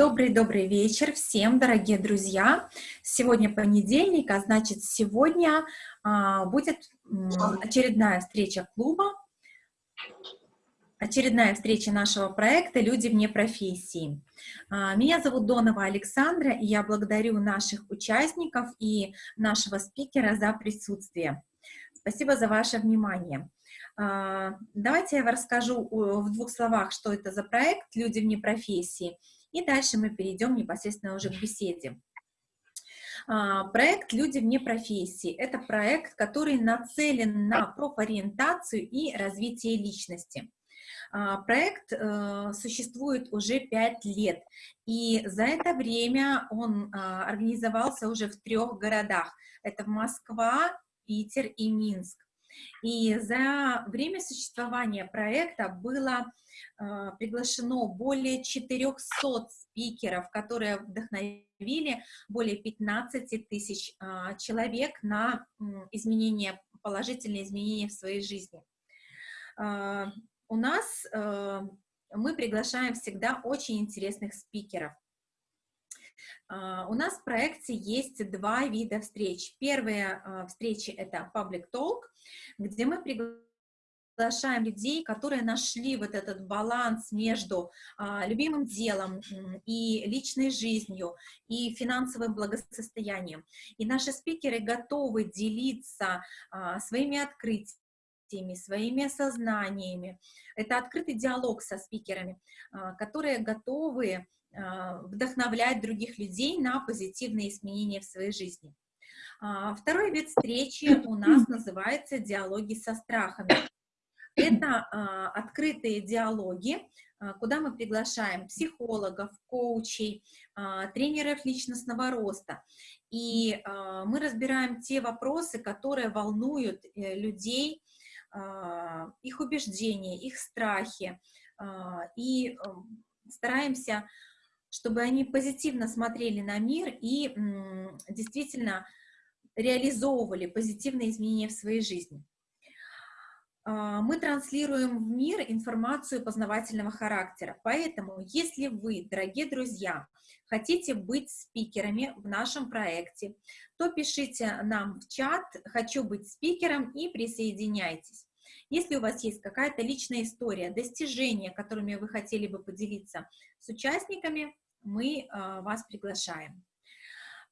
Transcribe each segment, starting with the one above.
Добрый-добрый вечер всем, дорогие друзья. Сегодня понедельник, а значит, сегодня а, будет очередная встреча клуба, очередная встреча нашего проекта «Люди вне профессии». А, меня зовут Донова Александра, и я благодарю наших участников и нашего спикера за присутствие. Спасибо за ваше внимание. А, давайте я вам расскажу в двух словах, что это за проект «Люди вне профессии», и дальше мы перейдем непосредственно уже к беседе. А, проект «Люди вне профессии» — это проект, который нацелен на профориентацию и развитие личности. А, проект э, существует уже пять лет, и за это время он а, организовался уже в трех городах. Это Москва, Питер и Минск. И за время существования проекта было э, приглашено более 400 спикеров, которые вдохновили более 15 тысяч э, человек на э, изменения, положительные изменения в своей жизни. Э, у нас э, мы приглашаем всегда очень интересных спикеров. Uh, у нас в проекте есть два вида встреч. Первая uh, встреча — это Public Talk, где мы приглашаем людей, которые нашли вот этот баланс между uh, любимым делом и личной жизнью, и финансовым благосостоянием. И наши спикеры готовы делиться своими открытиями, своими осознаниями. Это открытый диалог со спикерами, которые готовы а, вдохновлять других людей на позитивные изменения в своей жизни. А, второй вид встречи у нас называется «Диалоги со страхами». Это а, открытые диалоги, куда мы приглашаем психологов, коучей, тренеров личностного роста. И мы разбираем те вопросы, которые волнуют э, людей, их убеждения, их страхи. И стараемся чтобы они позитивно смотрели на мир и действительно реализовывали позитивные изменения в своей жизни. А, мы транслируем в мир информацию познавательного характера, поэтому, если вы, дорогие друзья, хотите быть спикерами в нашем проекте, то пишите нам в чат «Хочу быть спикером» и присоединяйтесь. Если у вас есть какая-то личная история, достижения, которыми вы хотели бы поделиться с участниками, мы а, вас приглашаем.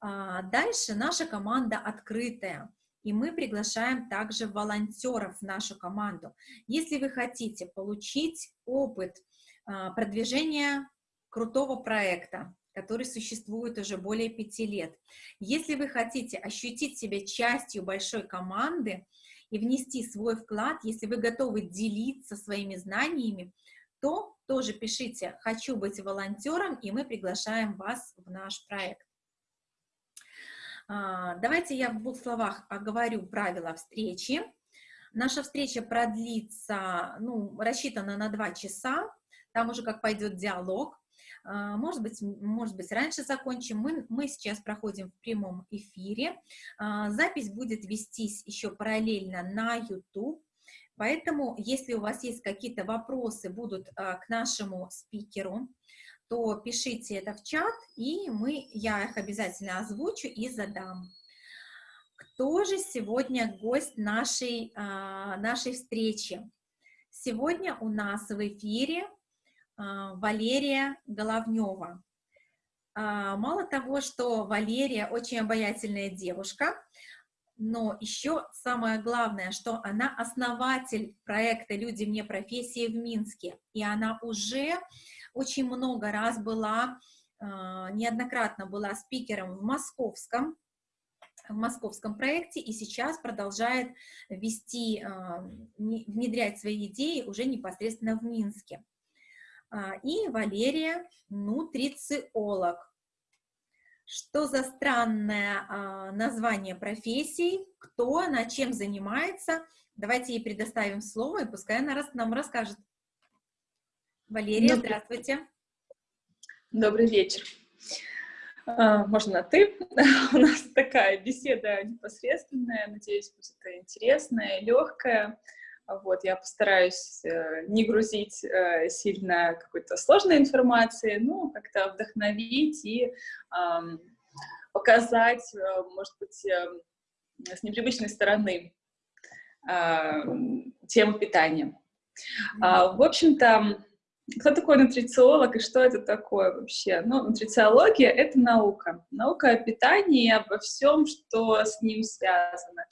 А, дальше наша команда открытая, и мы приглашаем также волонтеров в нашу команду. Если вы хотите получить опыт а, продвижения крутого проекта, который существует уже более пяти лет, если вы хотите ощутить себя частью большой команды, и внести свой вклад, если вы готовы делиться своими знаниями, то тоже пишите «Хочу быть волонтером», и мы приглашаем вас в наш проект. А, давайте я в двух словах оговорю правила встречи. Наша встреча продлится, ну, рассчитана на два часа, там уже как пойдет диалог. А, может быть, может быть, раньше закончим. Мы, мы сейчас проходим в прямом эфире. А, запись будет вестись еще параллельно на YouTube. Поэтому, если у вас есть какие-то вопросы будут а, к нашему спикеру, то пишите это в чат, и мы, я их обязательно озвучу и задам. Кто же сегодня гость нашей, нашей встречи? Сегодня у нас в эфире Валерия Головнева. А, мало того, что Валерия очень обаятельная девушка, но еще самое главное, что она основатель проекта «Люди вне профессии» в Минске, и она уже очень много раз была, а, неоднократно была спикером в московском, в московском проекте и сейчас продолжает вести, внедрять свои идеи уже непосредственно в Минске. А, и Валерия нутрициолог. Что за странное а, название профессии, кто, над чем занимается. Давайте ей предоставим слово, и пускай она нам расскажет. Валерия, Добрый... здравствуйте. Добрый вечер. А, можно на «ты». У нас такая беседа непосредственная, надеюсь, будет интересная, легкая. Вот, я постараюсь э, не грузить э, сильно какой-то сложной информации, ну, как-то вдохновить и э, показать, э, может быть, э, с непривычной стороны э, тему питания. Mm-hmm. В общем-то, кто такой нутрициолог и что это такое вообще? Ну, нутрициология — это наука. Наука о питании и обо всем, что с ним связано.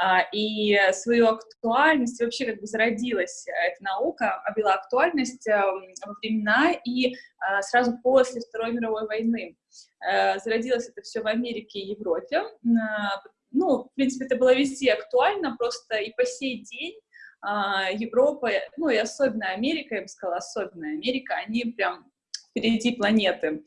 А, и свою актуальность, вообще как бы зародилась эта наука, обрела актуальность эм, во времена и а, сразу после Второй мировой войны. Э, зародилось это все в Америке и Европе. Ну, в принципе, это было везде актуально, просто и по сей день а, Европа, ну и особенно Америка, я бы сказала, особенно Америка, они прям впереди планеты.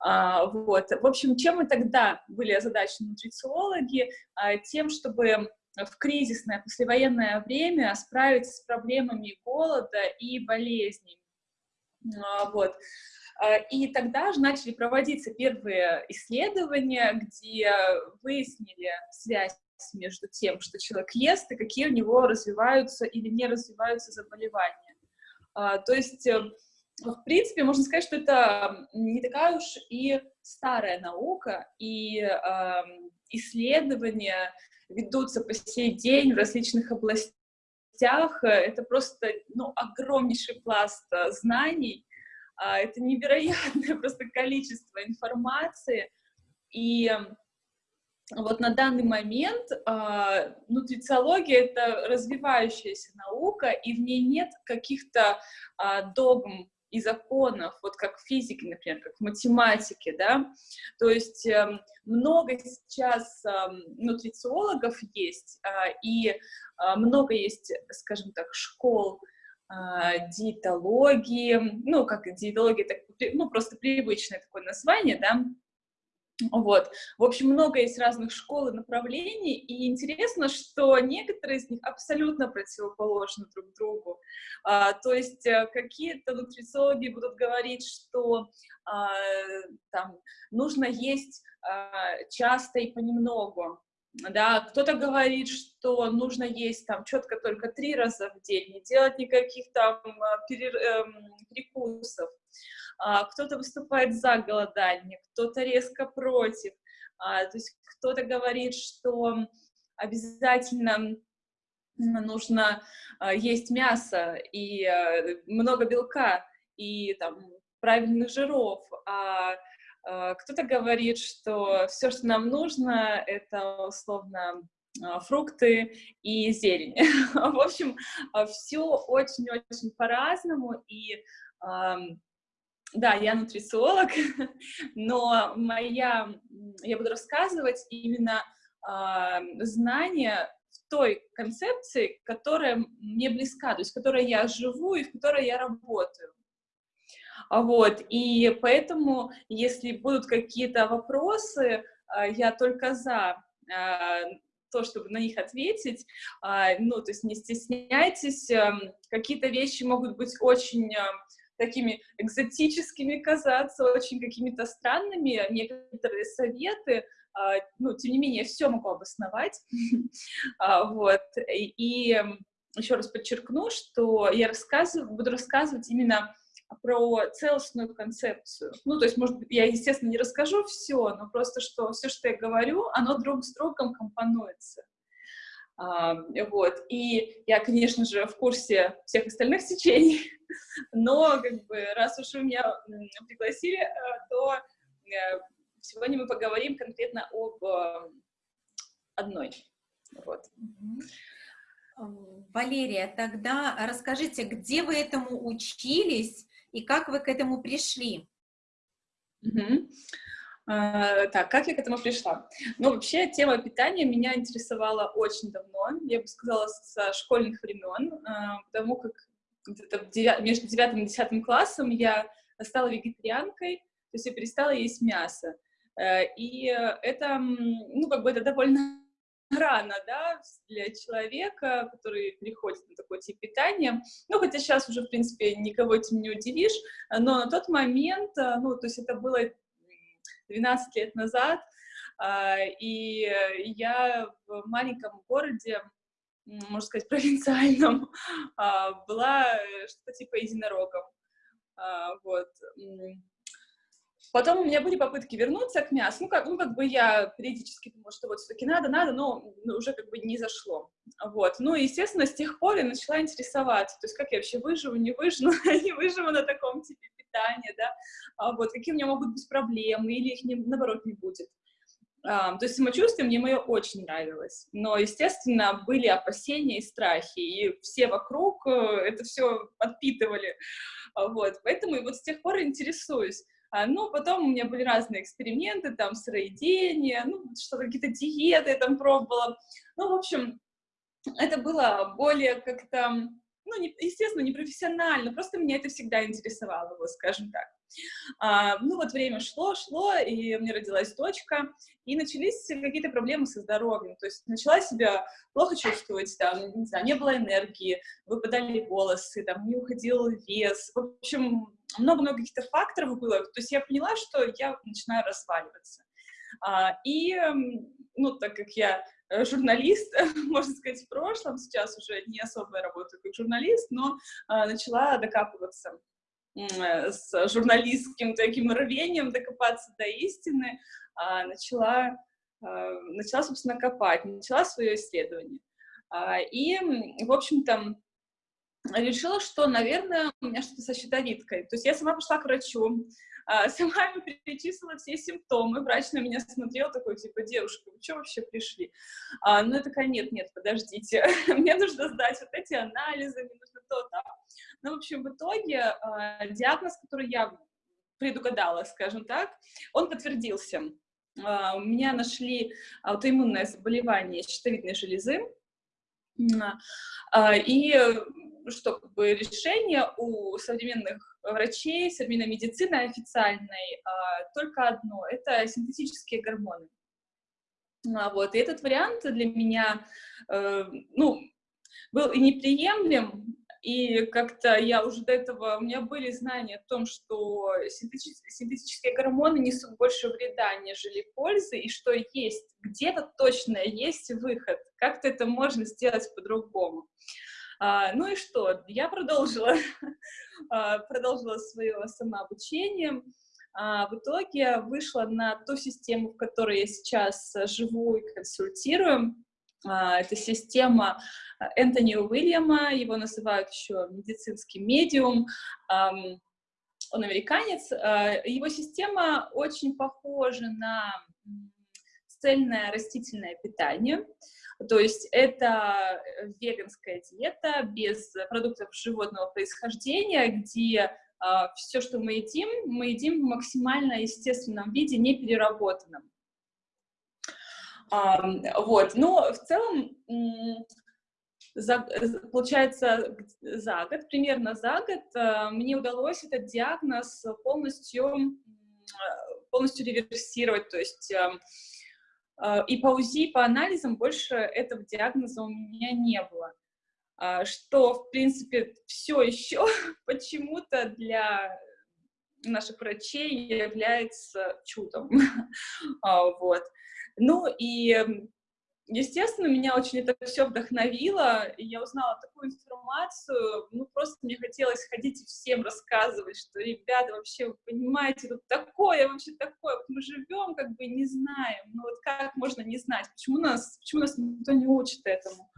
А, вот. В общем, чем мы тогда были озадачены нутрициологи? А, тем, чтобы в кризисное послевоенное время справиться с проблемами голода и болезней. А, вот. И тогда же начали проводиться первые исследования, где выяснили связь между тем, что человек ест, и какие у него развиваются или не развиваются заболевания. То есть э, в принципе, можно сказать, что это не такая уж и старая наука, и э, исследования ведутся по сей день в различных областях. Это просто ну, огромнейший пласт э, знаний, э, это невероятное просто количество информации. И вот на данный момент э, нутрициология — это развивающаяся наука, и в ней нет каких-то э, догм, и законов, вот как в физике, например, как в математике, да, то есть э, много сейчас э, нутрициологов есть, э, и э, много есть, скажем так, школ э, диетологии, ну, как диетология, так, ну, просто привычное такое название, да, вот. В общем, много есть разных школ и направлений, и интересно, что некоторые из них абсолютно противоположны друг другу. А, то есть э, какие-то нутрициологи будут говорить, что а, там, нужно есть а, часто и понемногу, да, кто-то говорит, что нужно есть там четко только три раза в день, не делать никаких там перер... эм, перекусов. А, кто-то выступает за голодание, кто-то резко против, а, то есть кто-то говорит, что обязательно нужно а, есть мясо и а, много белка и там правильных жиров, а, а кто-то говорит, что все, что нам нужно, это условно а, фрукты и зелень. В общем, все очень-очень по-разному, и да, я нутрициолог, но моя, я буду рассказывать именно э, знания в той концепции, которая мне близка, то есть в которой я живу и в которой я работаю. Вот, и поэтому, если будут какие-то вопросы, э, я только за э, то, чтобы на них ответить, э, ну, то есть не стесняйтесь, э, какие-то вещи могут быть очень такими экзотическими казаться, очень какими-то странными, некоторые советы, а, ну, тем не менее, все могу обосновать, а, вот, и еще раз подчеркну, что я рассказываю, буду рассказывать именно про целостную концепцию. Ну, то есть, может быть, я, естественно, не расскажу все, но просто, что все, что я говорю, оно друг с другом компонуется. Вот. И я, конечно же, в курсе всех остальных течений, но как бы, раз уж вы меня пригласили, э, то э, сегодня мы поговорим конкретно об э, одной. Вот. Валерия, тогда расскажите, где вы этому учились и как вы к этому пришли? Угу. А, так, как я к этому пришла? Ну, вообще, тема питания меня интересовала очень давно, я бы сказала, со школьных времен, а, потому как где-то между девятым и десятым классом я стала вегетарианкой, то есть я перестала есть мясо. Э, и это, ну, как бы это довольно рано, да, для человека, который приходит на такой тип питания. Ну, хотя сейчас уже, в принципе, никого этим не удивишь, но на тот момент, э, ну, то есть это было 12 лет назад, а, и я в маленьком городе можно сказать, провинциальном, а, была что-то типа единорогом. А, вот. Потом у меня были попытки вернуться к мясу. Ну, как, ну, как бы я периодически думала, что вот все-таки надо, надо, но ну, уже как бы не зашло. Вот. Ну, и, естественно, с тех пор я начала интересоваться. То есть, как я вообще выживу, не выживу, не выживу на таком типе питания, да, а вот, какие у меня могут быть проблемы, или их, не, наоборот, не будет. Um, то есть самочувствие мне мое очень нравилось, но, естественно, были опасения и страхи, и все вокруг э, это все подпитывали, вот, поэтому и вот с тех пор интересуюсь. А, ну, потом у меня были разные эксперименты, там, сыроедение, ну, что какие-то диеты я там пробовала. Ну, в общем, это было более как-то, ну, не, естественно, не профессионально, просто меня это всегда интересовало, вот, скажем так. А, ну, вот время шло, шло, и у меня родилась дочка, и начались какие-то проблемы со здоровьем, то есть начала себя плохо чувствовать, там, не знаю, не было энергии, выпадали волосы, там, не уходил вес, в общем, много-много каких-то факторов было, то есть я поняла, что я начинаю разваливаться. А, и, ну, так как я э, журналист, можно сказать, в прошлом, сейчас уже не особо работаю как журналист, но а, начала докапываться э, с журналистским таким рвением докопаться до истины, а, начала, начала, собственно, копать, начала свое исследование. И, в общем-то, решила, что, наверное, у меня что-то со щитовидкой. То есть я сама пошла к врачу, а, сама ему перечислила все симптомы, врач на меня смотрел такой, типа, девушка, вы что вообще пришли? А, ну, я такая, нет, нет, подождите, мне нужно сдать вот эти анализы, мне нужно то, то. Ну, в общем, в итоге а, диагноз, который я предугадала, скажем так, он подтвердился. А, у меня нашли аутоиммунное заболевание щитовидной железы, и что как бы решение у современных врачей, современной медицины официальной а, только одно — это синтетические гормоны. А, вот, и этот вариант для меня, э, ну, был и неприемлем, и как-то я уже до этого, у меня были знания о том, что синтетические гормоны несут больше вреда, нежели пользы, и что есть, где-то точно есть выход, как-то это можно сделать по-другому. А, ну и что, я продолжила, а, продолжила свое самообучение, а, в итоге вышла на ту систему, в которой я сейчас живу и консультирую. Это система Энтони Уильяма, его называют еще медицинский медиум. Он американец. Его система очень похожа на цельное растительное питание. То есть это веганская диета без продуктов животного происхождения, где Uh, все, что мы едим, мы едим в максимально естественном виде, не переработанном. Вот, но в целом, за, получается, за год, примерно за год, а, мне удалось этот диагноз полностью, полностью реверсировать, то есть а, и по УЗИ, по анализам больше этого диагноза у меня не было. А, что, в принципе, все еще почему-то для наших врачей является чудом. Вот. Ну и, естественно, меня очень это все вдохновило, и я узнала такую информацию, ну просто мне хотелось ходить и всем рассказывать, что, ребята, вообще, вы понимаете, тут такое, вообще такое, вот мы живем, как бы не знаем, ну вот как можно не знать, почему нас, почему нас никто не учит этому?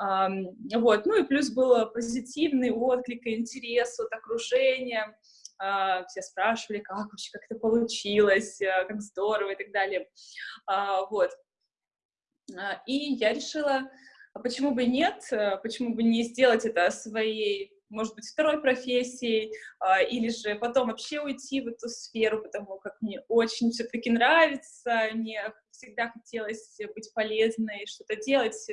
Um, вот, ну и плюс был позитивный отклик и интерес от окружения, а, все спрашивали, как вообще, как это получилось, э, как здорово и так далее, а, вот. А, и я решила, почему бы нет, э, почему бы не сделать это своей, может быть, второй профессией, или же потом вообще уйти в эту сферу, потому как мне очень все-таки нравится, мне всегда хотелось быть полезной, что-то делать,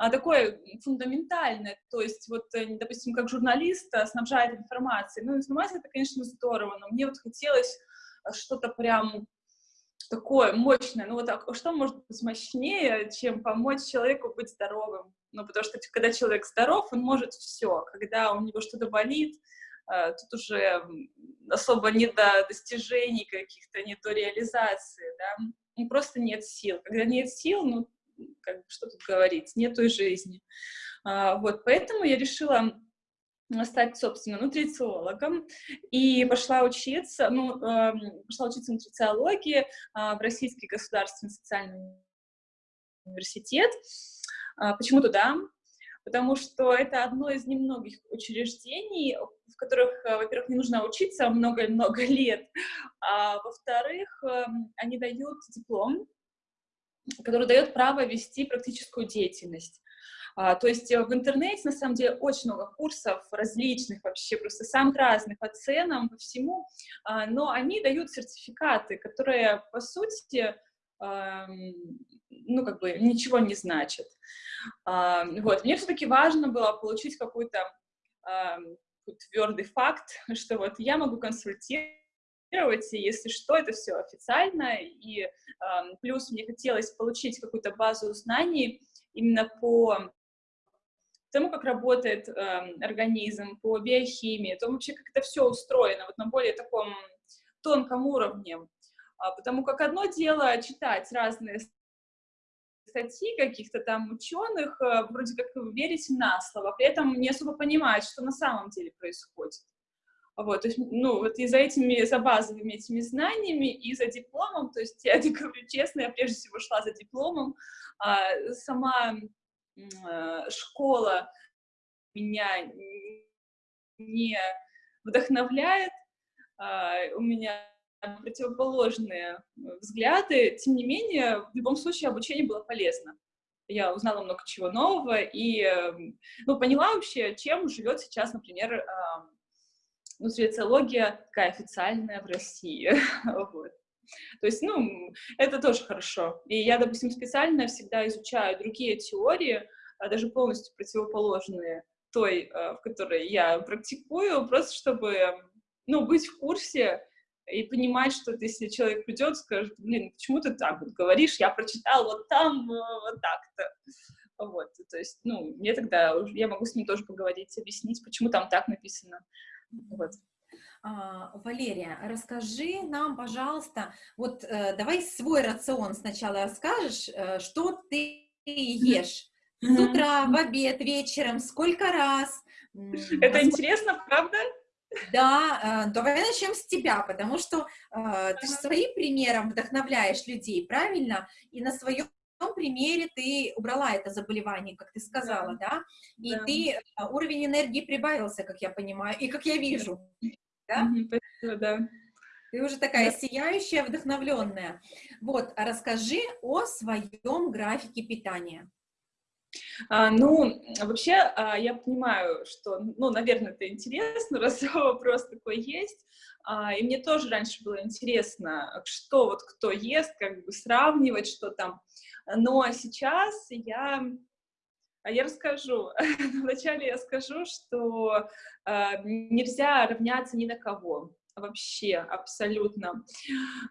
а, такое фундаментальное, то есть вот, э, допустим, как журналист э, снабжает информацией, ну, информация это, конечно, здорово, но мне вот хотелось что-то прям такое мощное, ну вот а что может быть мощнее, чем помочь человеку быть здоровым? Ну, потому что когда человек здоров, он может все, когда у него что-то болит, тут уже особо не до достижений каких-то, не до реализации, да, и просто нет сил. Когда нет сил, ну, как что тут говорить, нету и жизни. А, вот, поэтому я решила стать, собственно, нутрициологом, и пошла учиться, ну, э, пошла учиться нутрициологии э, в Российский государственный социальный университет. Э, почему туда? Потому что это одно из немногих учреждений, в которых, э, во-первых, не нужно учиться много-много лет, а во-вторых, э, они дают диплом, который дает право вести практическую деятельность. А, то есть э, в интернете, на самом деле, очень много курсов различных вообще, просто самых разных по ценам, по всему, а, но они дают сертификаты, которые, по сути, ну, как бы ничего не значат. А, вот, мне все-таки важно было получить какой-то твердый факт, что вот я могу консультировать, и если что, это все официально, и э, плюс мне хотелось получить какую-то базу знаний именно по тому, как работает э, организм, по биохимии, то вообще как это все устроено, вот на более таком тонком уровне. А, потому как одно дело читать разные статьи каких-то там ученых, э, вроде как верить на слово, при этом не особо понимать, что на самом деле происходит. Вот, то есть, ну, вот и за этими, за базовыми этими знаниями, и за дипломом, то есть, я говорю честно, я прежде всего шла за дипломом, а сама школа меня не вдохновляет, а, у меня противоположные взгляды, тем не менее, в любом случае обучение было полезно. Я узнала много чего нового и эм, ну, поняла вообще, чем живет сейчас, например, нутрициология такая официальная в России. вот. То есть, ну, это тоже хорошо. И я, допустим, специально всегда изучаю другие теории, а даже полностью противоположные той, э, в которой я практикую, просто чтобы, ну, быть в курсе и понимать, что если человек придет, скажет, блин, почему ты так вот говоришь, я прочитал вот там, э, вот так-то. Вот, то есть, ну, мне тогда, я могу с ним тоже поговорить, объяснить, почему там так написано. Вот. А, Валерия, расскажи нам, пожалуйста, вот э, давай свой рацион сначала расскажешь, э, что ты ешь с утра, в обед, вечером, сколько раз. Это Возможно... интересно, правда? Да, э, давай начнем с тебя, потому что э, ты же своим примером вдохновляешь людей, правильно? И на своем примере ты убрала это заболевание, как ты сказала, да? да? И да. ты, уровень энергии прибавился, как я понимаю, и как я вижу да? Спасибо, да. Ты уже такая да. сияющая, вдохновленная. Вот, а расскажи о своем графике питания. А, ну, вообще, а, я понимаю, что, ну, наверное, это интересно, раз вопрос такой есть. А, и мне тоже раньше было интересно, что вот кто ест, как бы сравнивать, что там. Но сейчас я я расскажу. Вначале я скажу, что э, нельзя равняться ни на кого. Вообще, абсолютно.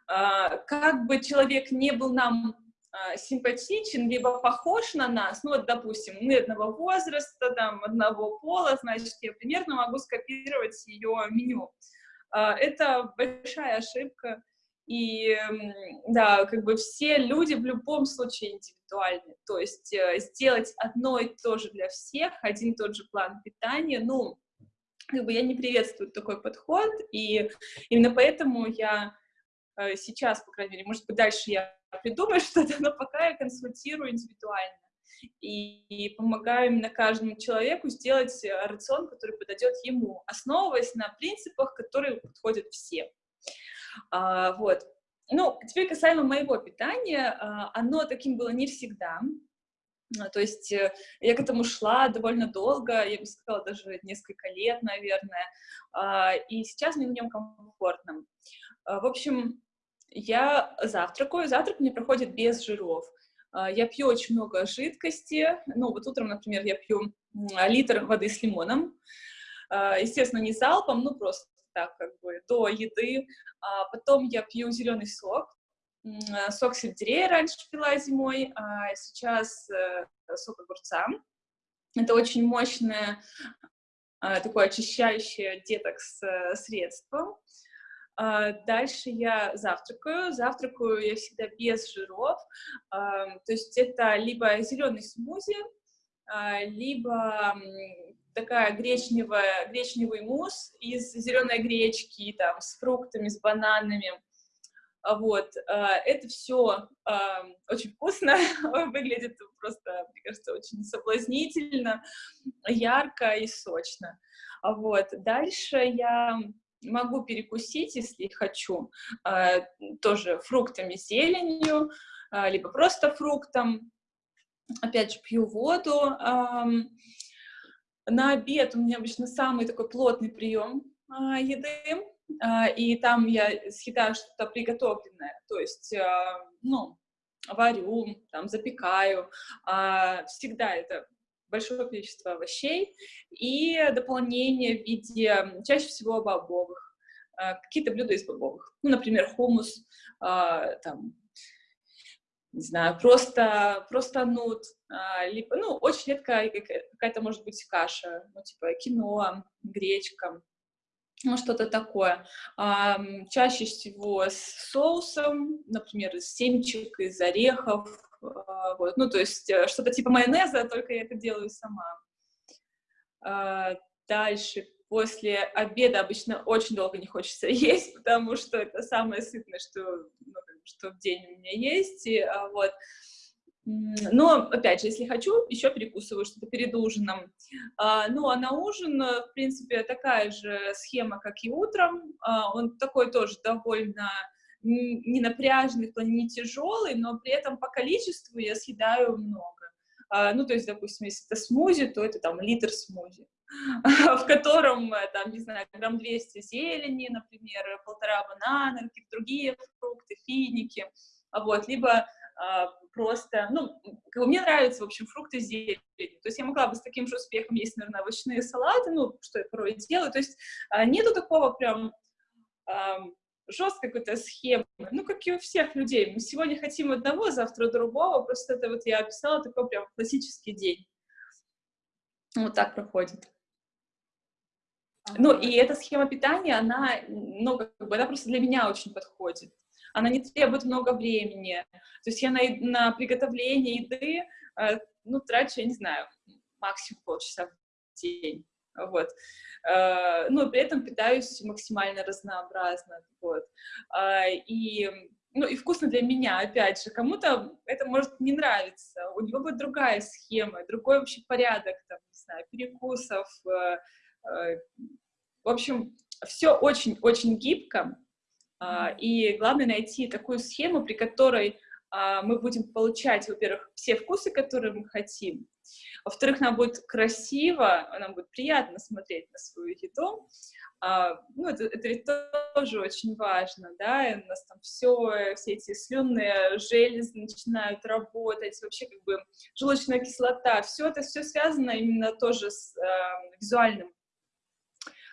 Э, как бы человек не был нам э, симпатичен, либо похож на нас, ну вот, допустим, мы одного возраста, там, одного пола, значит, я примерно могу скопировать ее меню. Э, это большая ошибка. И да, как бы все люди в любом случае индивидуальны. То есть э, сделать одно и то же для всех, один и тот же план питания, ну, как бы я не приветствую такой подход, и именно поэтому я э, сейчас, по крайней мере, может быть, дальше я придумаю что-то, но пока я консультирую индивидуально и, и помогаю именно каждому человеку сделать э, рацион, который подойдет ему, основываясь на принципах, которые подходят всем. А, вот. Ну, теперь касаемо моего питания, а, оно таким было не всегда. А, то есть э, я к этому шла довольно долго, я бы сказала, даже несколько лет, наверное, а, и сейчас мне в нем комфортно. В общем, я завтракаю, завтрак мне проходит без жиров. Я пью очень много жидкости, ну вот утром, например, я пью литр воды с лимоном, естественно, не залпом, ну просто так как бы до еды. А потом я пью зеленый сок. Э, сок сельдерея раньше пила зимой, а сейчас э, сок огурца. Это очень мощное, э, такое очищающее детокс средство. А, дальше я завтракаю. Завтракаю я всегда без жиров. А, то есть это либо зеленый смузи, а, либо такая гречневая, гречневый мусс из зеленой гречки, там, с фруктами, с бананами. Вот, это все очень вкусно, выглядит просто, мне кажется, очень соблазнительно, ярко и сочно. Вот, дальше я могу перекусить, если хочу, э, тоже фруктами, зеленью, э, либо просто фруктом. Опять же, пью воду. На обед у меня обычно самый такой плотный прием э, еды, и там я съедаю что-то приготовленное, то есть, ну, варю, там, запекаю. Всегда это большое количество овощей и дополнение в виде, чаще всего, бобовых. А, какие-то блюда из бобовых. Ну, например, хумус, а, там, не знаю, просто, просто нут, а, либо, ну, очень редко какая-то, может быть, каша, ну, типа киноа, гречка, ну, что-то такое. Чаще всего с соусом, например, из семечек, из орехов, а, вот, ну, то есть э, что-то типа майонеза, только я это делаю сама. А, дальше, после обеда обычно очень долго не хочется есть, потому что это самое сытное, что, ну, что в день у меня есть, и, а, вот. Но, опять же, если хочу, еще перекусываю что-то перед ужином. ну, а на ужин, э, в принципе, такая же схема, как и утром. он такой тоже довольно не напряженный, в плане не тяжелый, но при этом по количеству я съедаю много. А, ну, то есть, допустим, если это смузи, то это там литр смузи, в котором, э, там, не знаю, грамм 200 зелени, например, полтора банана, какие-то другие фрукты, финики, вот, либо а, просто, ну, мне нравятся, в общем, фрукты с зеленью. То есть я могла бы с таким же успехом есть, наверное, овощные салаты, ну, что я порой делаю. То есть а, нету такого прям жесткой какой-то схемы, ну, как и у всех людей. Мы сегодня хотим одного, завтра другого, просто это вот я описала такой прям классический день. Вот так проходит. Ну, и эта схема питания, она, ну, как бы, она просто для меня очень подходит. Она не требует много времени. То есть я на, на приготовление еды, э, ну, трачу, я не знаю, максимум полчаса в день. Вот. Э, но при этом питаюсь максимально разнообразно, вот, а, и, ну, и вкусно для меня, опять же, кому-то это может не нравиться, у него будет другая схема, другой вообще порядок, там, не знаю, перекусов, э, э, в общем, все очень-очень гибко, и главное найти такую схему, при которой а, мы будем получать, во-первых, все вкусы, которые мы хотим, во-вторых, нам будет красиво, нам будет приятно смотреть на свою еду. А, ну, это, это ведь тоже очень важно, да, и у нас там все, все эти слюнные железы начинают работать, вообще как бы желчная кислота, все это все связано именно тоже с э, визуальным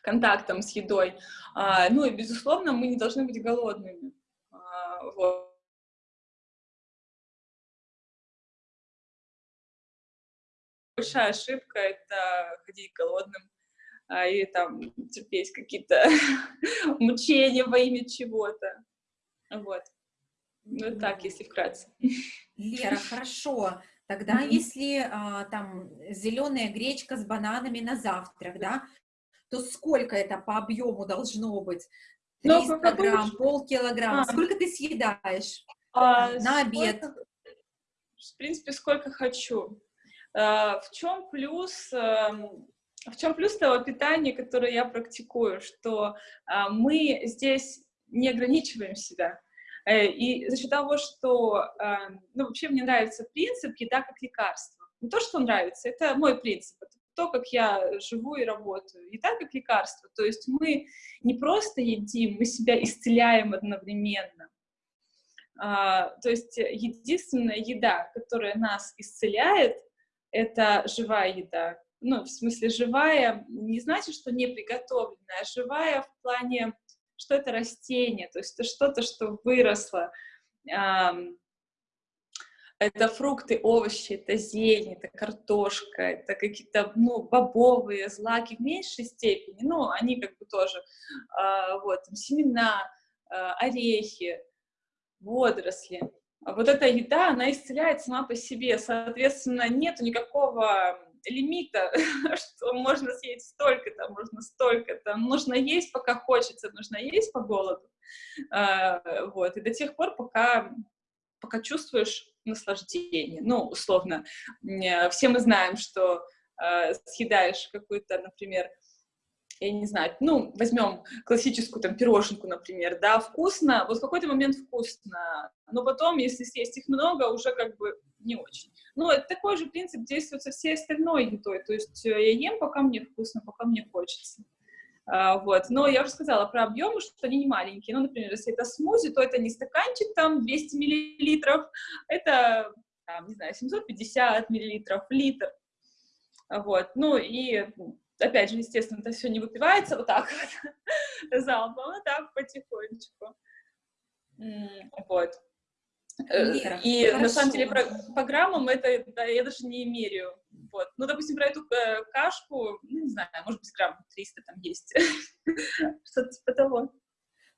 контактом с едой. А, ну и, безусловно, мы не должны быть голодными. А, вот. большая ошибка — это ходить голодным а, и там терпеть какие-то мучения во имя чего-то. Вот. Ну, так, если вкратце. Лера, хорошо. Тогда mm -hmm. если а, там зеленая гречка с бананами на завтрак, да, то сколько это по объему должно быть? 300 ну, грамм, полкилограмма. А. Сколько ты съедаешь а, на обед? Сколько, в принципе, сколько хочу. Э, в чем плюс эм, в чем плюс того питания, которое я практикую, что а, мы здесь не ограничиваем себя. Э, и за счет того, что, эм, ну, вообще мне нравится принцип еда как лекарство. Не то, что нравится, это мой принцип, это то, как я живу и работаю. Еда как лекарство, то есть мы не просто едим, мы себя исцеляем одновременно. А, то есть единственная еда, которая нас исцеляет, это живая еда. Ну, в смысле, живая не значит, что не приготовленная, а живая в плане, что это растение, то есть это что-то, что выросло. Это фрукты, овощи, это зелень, это картошка, это какие-то, ну, бобовые, злаки в меньшей степени, ну, они как бы тоже, э, вот, семена, э, орехи, водоросли. Вот эта еда, она исцеляет сама по себе, соответственно, нету никакого лимита, что можно съесть столько-то, можно столько-то, нужно есть, пока хочется, нужно есть по голоду, э, вот, и до тех пор, пока, пока чувствуешь наслаждение, ну, условно, все мы знаем, что э, съедаешь какую-то, например, я не знаю, ну, возьмем классическую там пироженку, например, да, вкусно, вот в какой-то момент вкусно, но потом, если съесть их много, уже как бы не очень. Ну, это такой же принцип действует со всей остальной едой, то есть э, я ем, пока мне вкусно, пока мне хочется. А, вот, но я уже сказала про объемы, что они не маленькие, ну, например, если это смузи, то это не стаканчик там 200 миллилитров, это, там, не знаю, 750 миллилитров, литр, вот, ну, и опять же, естественно, это все не выпивается вот так вот залпом, а так потихонечку. Вот. Э, и Хорошо. на самом деле по, по граммам это да, я даже не меряю. Вот. Ну, допустим, про эту э, кашку, ну, не знаю, может быть, грамм 300 там есть. Что-то типа того.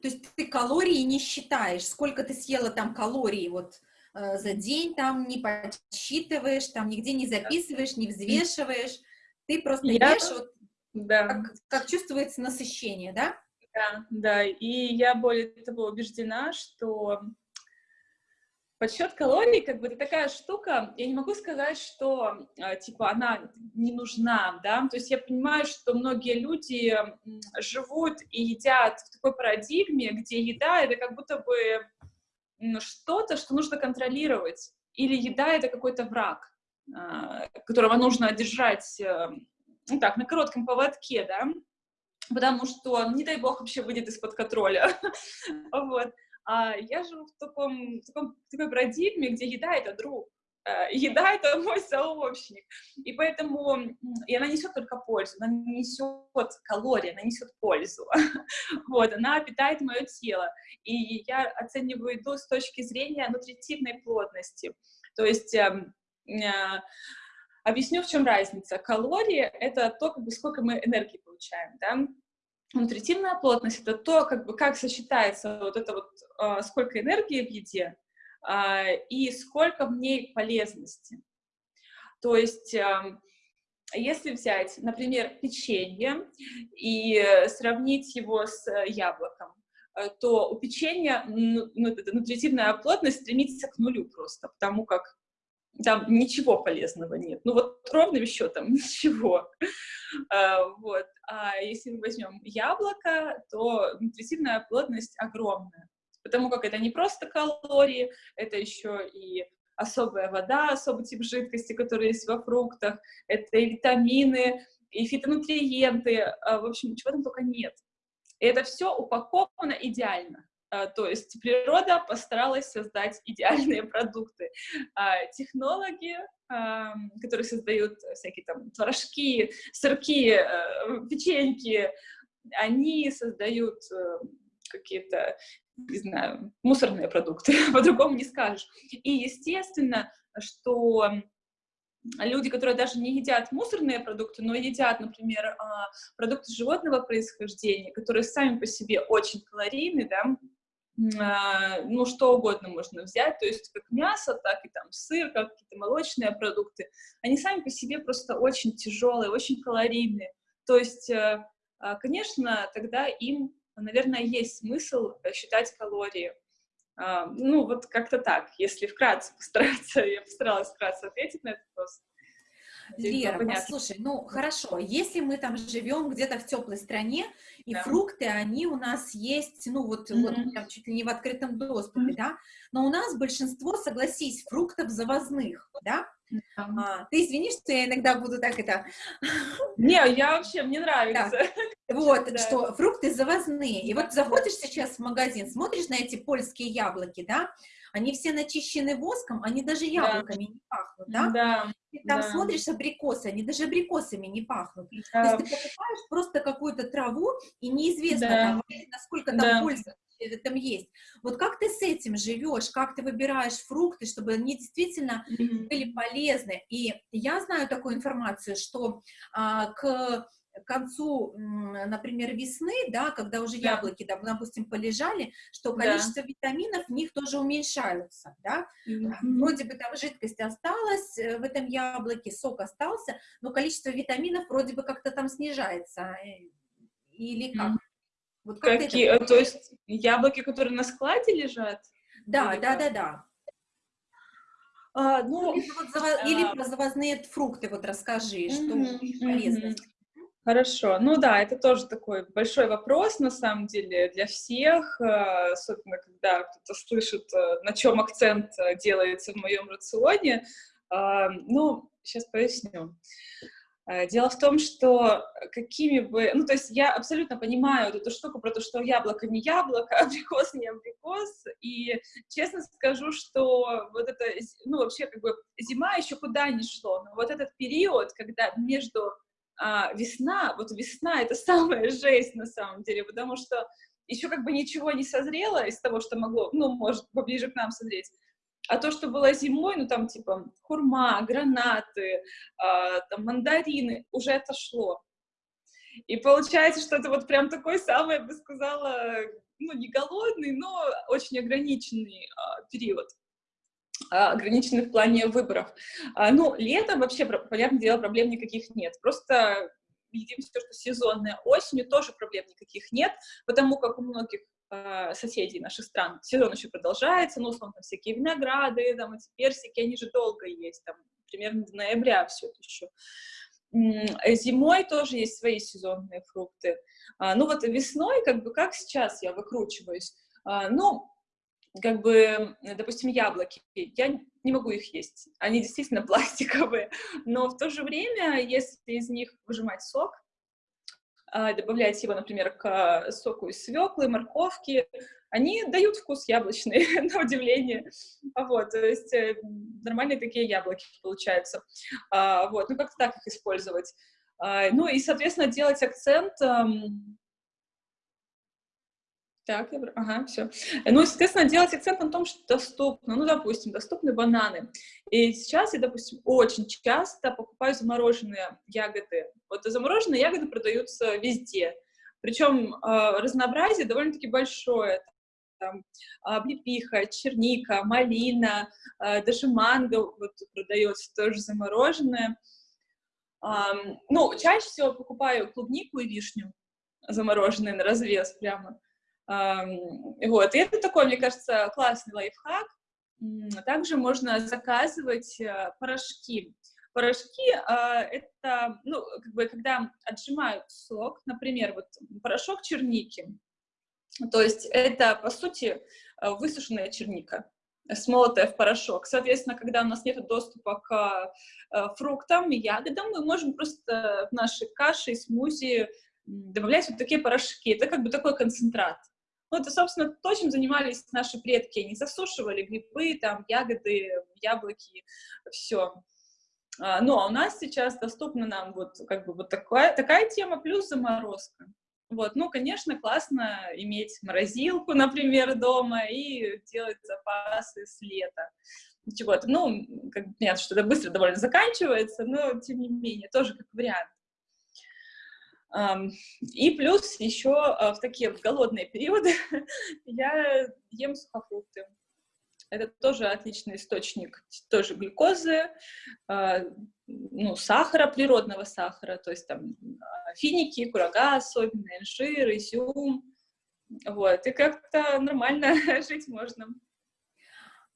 То есть ты калории не считаешь, сколько ты съела там калорий вот э, за день, там не подсчитываешь, там нигде не записываешь, не взвешиваешь, ты просто я... ешь, вот, да. как, как чувствуется насыщение, да? Да, да, и я более того убеждена, что подсчет калорий, как бы, это такая штука, я не могу сказать, что, а, типа, она не нужна, да, то есть я понимаю, что многие люди живут и едят в такой парадигме, где еда — это как будто бы что-то, что нужно контролировать, или еда — это какой-то враг, а, которого нужно держать, э, ну так, на коротком поводке, да, потому что, не дай бог, вообще выйдет из-под контроля, вот. А я живу в таком, в таком в такой парадигме, где еда — это друг, э, еда — это мой сообщник, и поэтому, и она несет только пользу, она не несет калории, она несет пользу, вот, она питает мое тело, и я оцениваю еду с точки зрения нутритивной плотности, то есть эм, э, объясню, в чем разница. Калории — это то, как бы, сколько мы энергии получаем, да, Нутритивная плотность — это то, как, бы, как сочетается вот это вот, э, сколько энергии в еде э, и сколько в ней полезности. То есть, э, если взять, например, печенье и сравнить его с яблоком, то у печенья ну, нутритивная плотность стремится к нулю просто, потому как там ничего полезного нет. Ну вот ровным счетом ничего. А, вот. А если мы возьмем яблоко, то нутритивная плотность огромная, потому как это не просто калории, это еще и особая вода, особый тип жидкости, который есть во фруктах, это и витамины, и фитонутриенты, а, в общем, чего там только нет. И это все упаковано идеально. А, то есть природа постаралась создать идеальные продукты. А технологи, которые создают всякие там творожки, сырки, э, печеньки, они создают э, какие-то, не знаю, мусорные продукты, по-другому не скажешь. И естественно, что люди, которые даже не едят мусорные продукты, но едят, например, а, продукты животного происхождения, которые сами по себе очень калорийны, да, ну, что угодно можно взять, то есть как мясо, так и там сыр, как какие-то молочные продукты, они сами по себе просто очень тяжелые, очень калорийные. То есть, э, а, конечно, тогда им, наверное, есть смысл считать калории. А, ну, вот как-то так, если вкратце постараться, я постаралась вкратце ответить на этот вопрос. Вера, послушай, ну хорошо, если мы там живем где-то в теплой стране, и да. фрукты, они у нас есть, ну вот, mm-hmm. вот прям чуть ли не в открытом доступе, mm-hmm. да, но у нас большинство, согласись, фруктов завозных, да, а, ты извини, что я иногда буду так это... Не, я вообще, мне нравится. Да. Вот, да. что фрукты завозные. И вот заходишь сейчас в магазин, смотришь на эти польские яблоки, да, они все начищены воском, они даже яблоками да. не пахнут, да? Да. Ты там да. смотришь абрикосы, они даже абрикосами не пахнут. Да. То есть ты покупаешь просто какую-то траву, и неизвестно, да. там, насколько там да. польза этом есть. Вот как ты с этим живешь, как ты выбираешь фрукты, чтобы они действительно mm-hmm. были полезны. И я знаю такую информацию, что а, к к концу, например, весны, да, когда уже да. яблоки, да, допустим, полежали, что количество да. витаминов в них тоже уменьшаются, да, mm-hmm. вроде бы там жидкость осталась э, в этом яблоке, сок остался, но количество витаминов вроде бы как-то там снижается, э, или как? Mm-hmm. Вот как Какие, это... то есть яблоки, которые на складе лежат? Да, или да, как? да, да. А, ну, или, вот заво... а... или про завозные фрукты вот расскажи, что mm-hmm. полезность. Хорошо. Ну да, это тоже такой большой вопрос, на самом деле, для всех, э, особенно когда кто-то слышит, э, на чем акцент э, делается в моем рационе. А, ну, сейчас поясню. Дело в том, что какими бы... Ну, то есть я абсолютно понимаю эту штуку про то, что яблоко не яблоко, абрикос не абрикос, и честно скажу, что вот это, ну, вообще, как бы, зима еще куда ни шло, но вот этот период, когда между а, весна, вот весна — это самая жесть на самом деле, потому что еще как бы ничего не созрело из того, что могло, ну, может, поближе к нам созреть, а то, что было зимой, ну, там, типа, хурма, гранаты, э, там, мандарины, уже отошло. И получается, что это вот прям такой самый, я бы сказала, ну, не голодный, но очень ограниченный э, период. А, ограничены в плане выборов. А, ну, летом вообще, понятное дело, проблем никаких нет. Просто едим все, что сезонное. Осенью тоже проблем никаких нет, потому как у многих э, соседей наших стран сезон еще продолжается, ну, условно, там всякие винограды, там эти персики, они же долго есть, там, примерно до ноября все это еще. Зимой тоже есть свои сезонные фрукты. А, ну, вот весной, как бы, как сейчас я выкручиваюсь? А, ну, как бы, допустим, яблоки, я не могу их есть, они действительно пластиковые, но в то же время, если из них выжимать сок, а, добавлять его, например, к соку из свеклы, морковки, они дают вкус яблочный, на удивление, вот, то есть э, нормальные такие яблоки получаются, а, вот, ну, как-то так их использовать. А, ну, и, соответственно, делать акцент так, я... ага, все. Ну, естественно, делать акцент на том, что доступно. Ну, допустим, доступны бананы. И сейчас я, допустим, очень часто покупаю замороженные ягоды. Вот замороженные ягоды продаются везде. Причем э, разнообразие довольно-таки большое. Там облепиха, черника, малина, э, даже манго вот продается тоже замороженное. Э, ну, чаще всего покупаю клубнику и вишню замороженные на развес прямо. Вот, и это такой, мне кажется, классный лайфхак. Также можно заказывать э, порошки. Порошки э, это, ну, как бы, когда отжимают сок, например, вот порошок черники, то есть это, по сути, э, высушенная черника, смолотая в порошок. Соответственно, когда у нас нет доступа к фруктам и ягодам, мы можем просто в наши каши и смузи добавлять вот такие порошки. Это как бы такой концентрат. Ну, это, собственно, то, чем занимались наши предки. Они засушивали грибы, там, ягоды, яблоки, все. А, ну, а у нас сейчас доступна нам вот как бы вот такая, такая тема, плюс заморозка. Вот, ну, конечно, классно иметь морозилку, например, дома и делать запасы с лета. Чего-то, ну, как, понятно, что это быстро довольно заканчивается, но, тем не менее, тоже как вариант. И плюс еще а, в такие голодные периоды я ем сухофрукты. Это тоже отличный источник тоже глюкозы, а, ну, сахара, природного сахара, то есть там а, финики, курага особенно, инжир, изюм. Вот, и как-то нормально жить можно.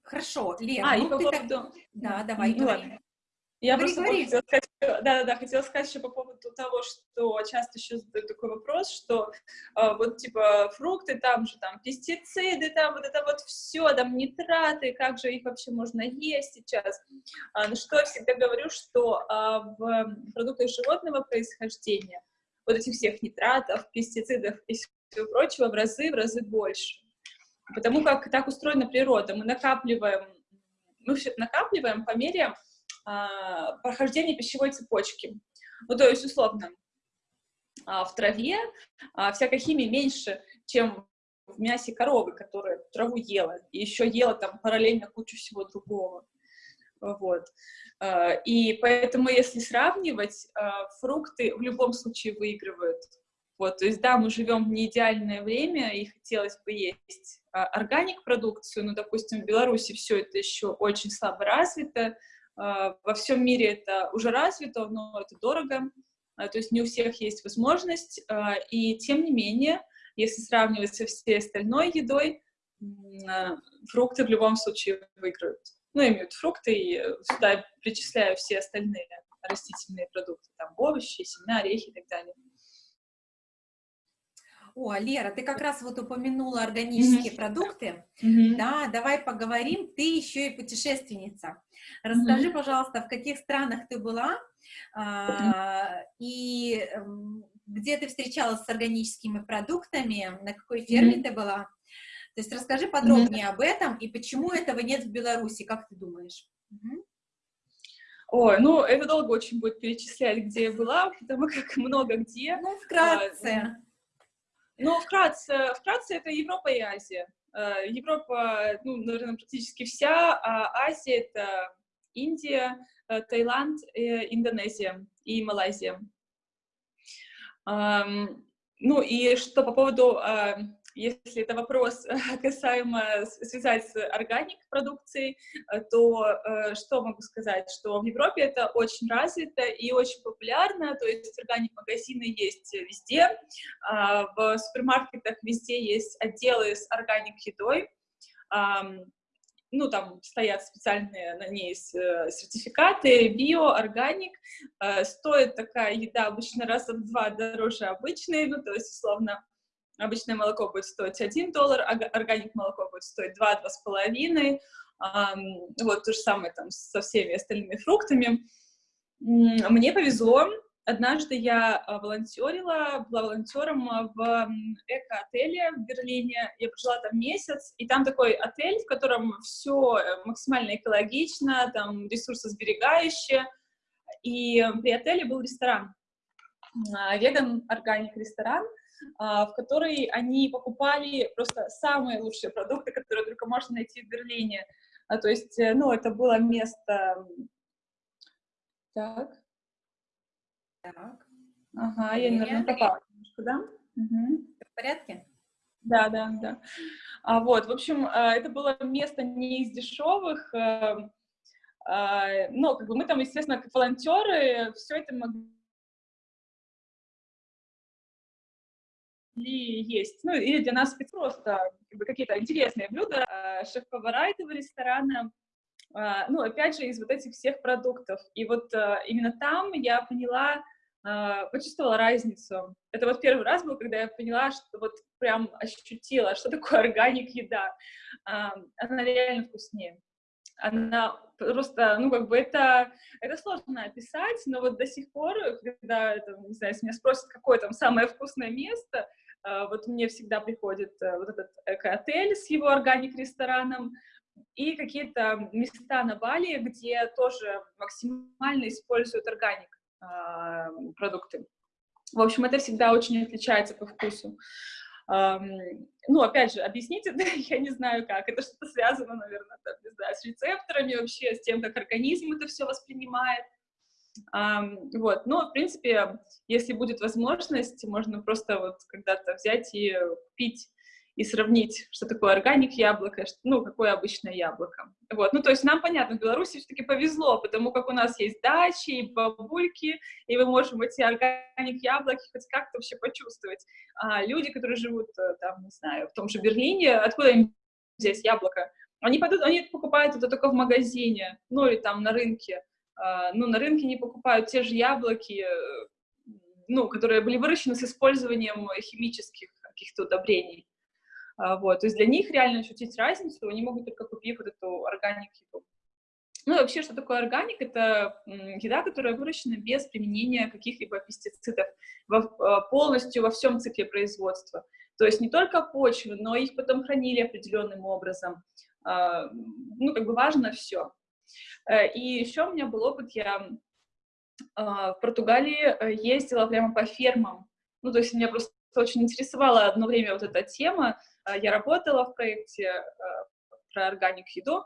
Хорошо, Лена, а, ну, и по поводу... Так... Да, давай, ну, ладно. Я говори, просто говори. хотела сказать, да-да-да, хотела сказать еще по поводу того, что часто еще задают такой вопрос, что э, вот типа фрукты, там же там пестициды, там вот это вот все, там нитраты, как же их вообще можно есть сейчас. А, ну что я всегда говорю, что а, в продуктах животного происхождения вот этих всех нитратов, пестицидов и всего прочего в разы, в разы больше. Потому как так устроена природа. Мы накапливаем, мы все накапливаем по мере а, прохождения пищевой цепочки. Ну, то есть, условно, а, в траве а, всякой химии меньше, чем в мясе коровы, которая траву ела, и еще ела там параллельно кучу всего другого. Вот. И поэтому, если сравнивать, фрукты в любом случае выигрывают. Вот, то есть, да, мы живем в неидеальное время, и хотелось бы есть органик-продукцию, но, допустим, в Беларуси все это еще очень слабо развито, во всем мире это уже развито, но это дорого, то есть не у всех есть возможность, и тем не менее, если сравнивать со всей остальной едой, фрукты в любом случае выиграют ну, имеют фрукты, и сюда причисляю все остальные растительные продукты, там овощи, семена, орехи и так далее. О, Лера, ты как раз вот упомянула органические mm -hmm. продукты. Mm -hmm. Да, давай поговорим. Ты еще и путешественница. Расскажи, mm -hmm. пожалуйста, в каких странах ты была а, и эм, где ты встречалась с органическими продуктами, на какой ферме mm -hmm. ты была? То есть расскажи подробнее об этом и почему этого нет в Беларуси, как ты думаешь? Ой, ну, это долго очень будет перечислять, где я была, потому как много где. Ну, вкратце. Ну, вкратце, вкратце это Европа и Азия. А, Европа, ну, наверное, практически вся, а Азия — это Индия, э, Таиланд, э, Индонезия и Малайзия. Ну, и что по поводу если это вопрос касаемо связать с органик продукцией, э, то э, что могу сказать, что в Европе это очень развито и очень популярно, то есть органик магазины есть везде, а, в супермаркетах везде есть отделы с органик едой, ну, там стоят специальные на ней э, сертификаты, био, органик, стоит такая еда обычно раз в два дороже обычной, ну, то есть, условно, Обычное молоко будет стоить 1 доллар, а органик молоко будет стоить 2-2,5. Вот то же самое там со всеми остальными фруктами. Мне повезло. Однажды я а, волонтерила, была волонтером в эко-отеле в Берлине. Я прожила там месяц, и там такой отель, в котором все э, максимально экологично, там ресурсосберегающе. И при отеле был ресторан, а, веган-органик ресторан, а, в которой они покупали просто самые лучшие продукты, которые только можно найти в Берлине. А, то есть, э, ну, это было место... Так. Так. Ага, я, наверное, попала немножко, да? Угу. В порядке? Да, да, да. А, вот, в общем, а, это было место не из дешевых, а, а, но как бы мы там, естественно, как волонтеры, все это могли ли есть, ну, или для нас просто как бы, какие-то интересные блюда, э, шеф-повара этого ресторана, э, ну, опять же, из вот этих всех продуктов. И вот э, именно там я поняла, почувствовала разницу. Это вот первый раз был, когда я поняла, что вот прям ощутила, что такое органик еда. Она реально вкуснее. Она просто, ну, как бы это, это сложно описать, но вот до сих пор, когда, это, не знаю, если меня спросят, какое там самое вкусное место, вот мне всегда приходит э, вот этот эко-отель с его органик-рестораном, и какие-то места на Бали, где тоже максимально используют органик а, продукты. В общем, это всегда очень отличается по вкусу. Ну, опять же, объясните, я не знаю как, это что-то связано, наверное, там, не знаю, с рецепторами вообще, с тем, как организм это все воспринимает. Вот, но, в принципе, если будет возможность, можно просто вот когда-то взять и купить и сравнить, что такое органик яблоко, ну, какое обычное яблоко. Вот, ну, то есть нам, понятно, в Беларуси все-таки повезло, потому как у нас есть дачи и бабульки, и мы можем эти органик яблоки хоть как-то вообще почувствовать. А люди, которые живут, э, там, не знаю, в том же Берлине, откуда им здесь яблоко? Они, пойдут, они покупают это только в магазине, ну, или там на рынке. А, ну, на рынке не покупают те же яблоки, э, ну, которые были выращены с использованием химических каких-то удобрений. А, вот, то есть для них реально ощутить разницу, они могут только купив вот эту органик еду. Ну вообще, что такое органик? Это еда, которая выращена без применения каких-либо пестицидов во, а, полностью во всем цикле производства. То То есть не только почвы, но их потом хранили определенным образом. А, ну, как бы важно все. Э, и еще у меня был опыт, я а, в Португалии э, ездила прямо по фермам. Ну, то есть меня просто очень интересовала одно время вот эта тема. А, я работала в проекте э, про органик еду,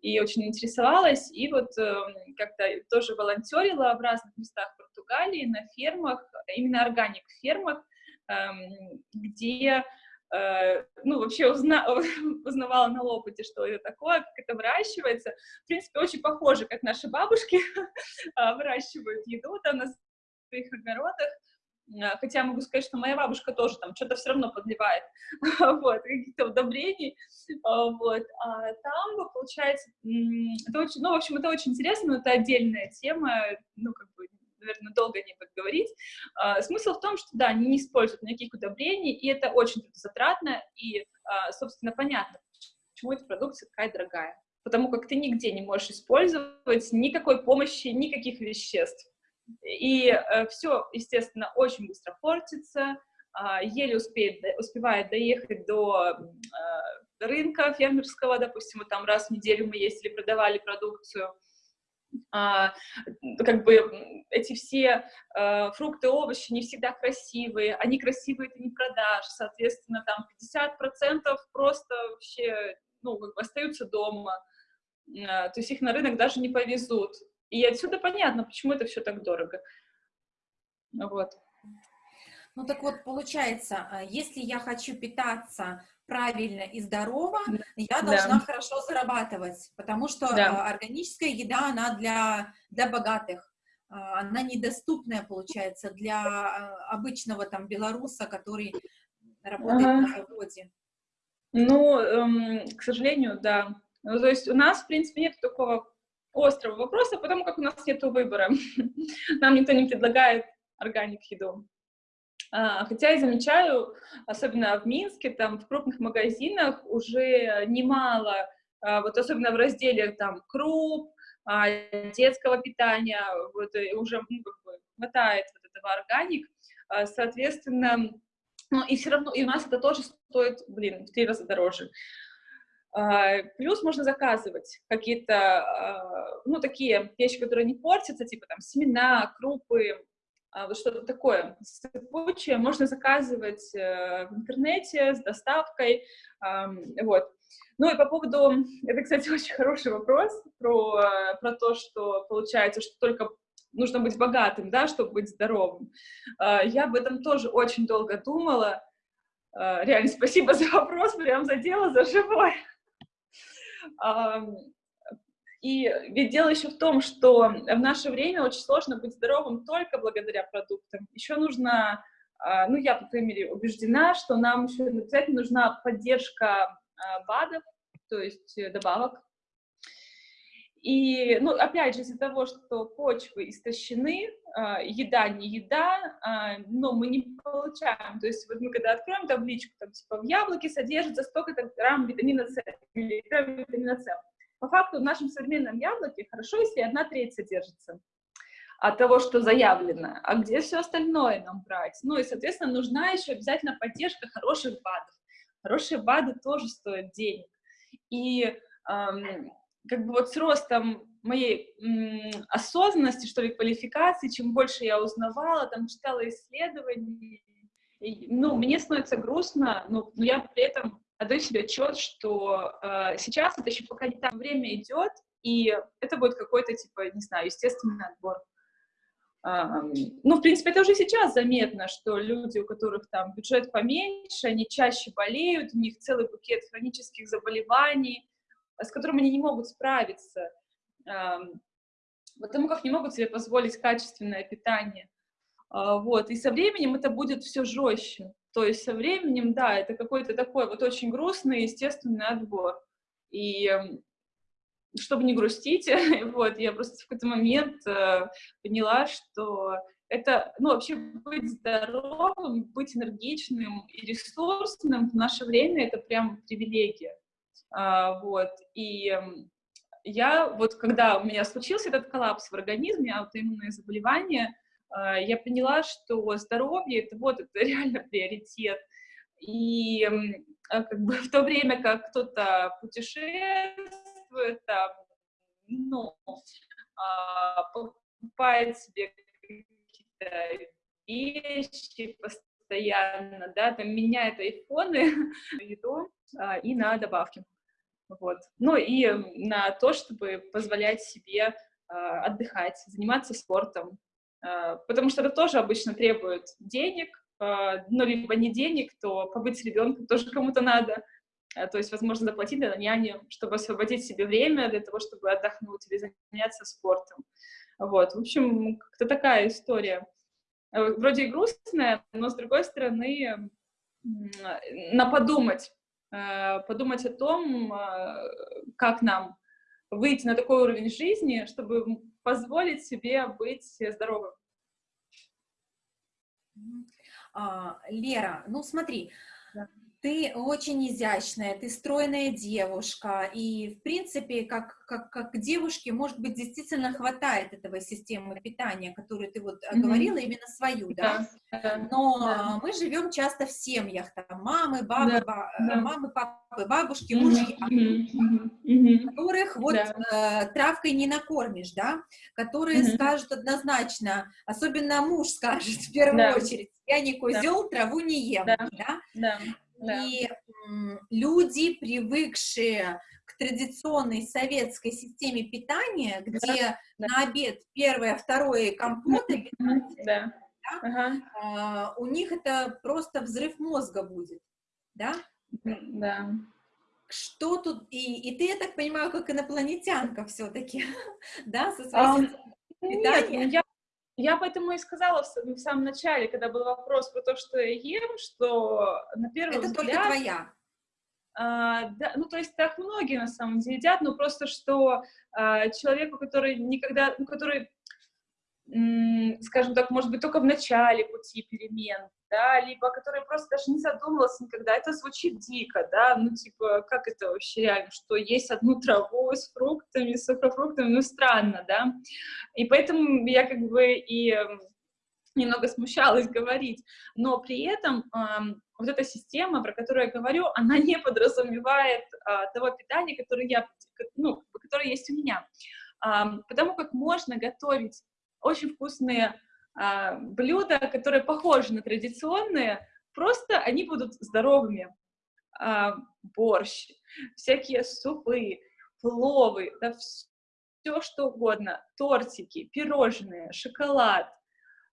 и очень интересовалась, и вот э, как-то тоже волонтерила в разных местах Португалии, на фермах, именно органик фермах, э, где э, ну, вообще узна узнавала на опыте, что это такое, как это выращивается. В принципе, очень похоже, как наши бабушки выращивают еду там на своих огородах. А, хотя могу сказать, что моя бабушка тоже там что-то все равно подливает, вот, каких-то удобрений, а, вот, а там, получается, это очень, ну, в общем, это очень интересно, но это отдельная тема, ну, как бы, наверное, долго не буду говорить. А, смысл в том, что, да, они не используют никаких удобрений, и это очень затратно, и, собственно, понятно, почему эта продукция такая дорогая. Потому как ты нигде не можешь использовать никакой помощи, никаких веществ. И э, все, естественно, очень быстро портится, э, еле успеет, успевает доехать до э, рынка фермерского, допустим, вот там раз в неделю мы ездили, продавали продукцию, а, как бы эти все а, фрукты, овощи не всегда красивые, они красивые, ты не продашь, соответственно, там 50% просто вообще, ну, как бы остаются дома, а, то есть их на рынок даже не повезут. И отсюда понятно, почему это все так дорого. Вот. Ну так вот, получается, а, если я хочу питаться правильно и здорово, я должна да. хорошо зарабатывать, потому что да. А, органическая еда, она для, для богатых, а, она недоступная, получается, для обычного там белоруса, который работает ага. на заводе. Ну, эм, к сожалению, да. Ну, то есть у нас, в принципе, нет такого острого вопроса, потому как у нас нет выбора. Нам никто не предлагает органик еду. А, хотя я замечаю, особенно в Минске, там в крупных магазинах уже немало, а, вот особенно в разделе там круп, а, детского питания, вот уже ну, как бы, хватает вот этого органик, соответственно, ну и все равно, и у нас это тоже стоит, блин, в три раза дороже. Плюс можно заказывать какие-то, ну, такие вещи, которые не портятся, типа там семена, крупы, вот что-то такое сыпучее, можно заказывать э, в интернете с доставкой, вот. Ну и по поводу, это, кстати, очень хороший вопрос про, про то, что получается, что только нужно быть богатым, да, чтобы быть здоровым. Я об этом тоже очень долго думала. Реально, спасибо за вопрос, прям за дело, за живое. И ведь дело еще в том, что в наше время очень сложно быть здоровым только благодаря продуктам. Еще нужно, а, ну, я, по крайней мере, убеждена, что нам еще обязательно нужна поддержка а, БАДов, то есть э, добавок. И, ну, опять же, из-за того, что почвы истощены, а, еда не еда, но мы не получаем. То есть вот мы когда откроем табличку, там, типа, в яблоке содержится столько-то грамм витамина С, или грамм витамина С. По факту в нашем современном яблоке хорошо, если одна треть содержится от того, что заявлено, а где все остальное нам брать? Ну и, соответственно, нужна еще обязательно поддержка хороших БАДов. Хорошие БАДы тоже стоят денег. И эм, как бы вот с ростом моей м, осознанности, что ли, квалификации, чем больше я узнавала, там, читала исследования, и, ну, мне становится грустно, но, но я при этом отдаю себе отчет, что э, сейчас это еще пока не так время идет, и это будет какой-то, типа, не знаю, естественный отбор. Uh, ну, в принципе, это уже сейчас заметно, что люди, у которых там бюджет поменьше, они чаще болеют, у них целый букет хронических заболеваний, с которыми они не могут справиться, uh, потому как не могут себе позволить качественное питание. Uh, вот, и со временем это будет все жестче. То есть со временем, да, это какой-то такой вот очень грустный, естественный отбор. И эм, чтобы не грустить, вот, я просто в какой-то момент э, поняла, что это, ну, вообще быть здоровым, быть энергичным и ресурсным в наше время — это прям привилегия. А, вот, и э, я вот, когда у меня случился этот коллапс в организме, аутоиммунное заболевание, я поняла, что здоровье — это вот, это реально приоритет. и а, как бы в то время как кто-то путешествует, там, ну, а, покупает себе какие-то вещи постоянно, да, там меняет айфоны, еду а, и на добавки. Вот. Ну и на то, чтобы позволять себе а, отдыхать, заниматься спортом, а, потому что это тоже обычно требует денег, а, ну, либо не денег, то побыть с ребенком тоже кому-то надо, а, то есть, возможно, заплатить для няни, чтобы освободить себе время для того, чтобы отдохнуть или заняться спортом. Вот, в общем, как-то такая история. Э, вроде и грустная, но, с другой стороны, на подумать, э, подумать о том, э, как нам выйти на такой уровень жизни, чтобы позволить себе быть здоровым. А, Лера, ну смотри, ты очень изящная, ты стройная девушка, и, в принципе, как, как, как девушке, может быть, действительно хватает этого системы питания, которую ты вот mm -hmm. говорила, именно свою, да? да? Но да. мы живем часто в семьях, там, мамы, бабы, да. ба да. мамы, папы, бабушки, mm -hmm. мужья, mm -hmm. которых вот да. э, травкой не накормишь, да? Которые mm -hmm. скажут однозначно, особенно муж скажет в первую да. очередь, я не козел, да. траву не ем, да? да? да. И люди, привыкшие к традиционной советской системе питания, где да, на обед первое, второе компоты, да. Да, ага. а, у них это просто взрыв мозга будет, да? Да. Что тут, и, и ты, я так понимаю, как инопланетянка все-таки, да, со своей а, питанием? Нет, я я поэтому и сказала в, в самом начале, когда был вопрос про то, что я ем, что на первый Это взгляд... только твоя. А, да, ну, то есть так многие на самом деле едят, но просто что а, человеку, который никогда, ну, который скажем так, может быть, только в начале пути перемен, да, либо который просто даже не задумывался никогда, это звучит дико, да, ну, типа, как это вообще реально, что есть одну траву с фруктами, с сухофруктами, ну, странно, да, и поэтому я как бы и немного смущалась говорить, но при этом эм, вот эта система, про которую я говорю, она не подразумевает э, того питания, которое я, ну, которое есть у меня, эм, потому как можно готовить очень вкусные блюда, которые похожи на традиционные, просто они будут здоровыми. А, борщ, всякие супы, пловы, да, все что угодно, тортики, пирожные, шоколад,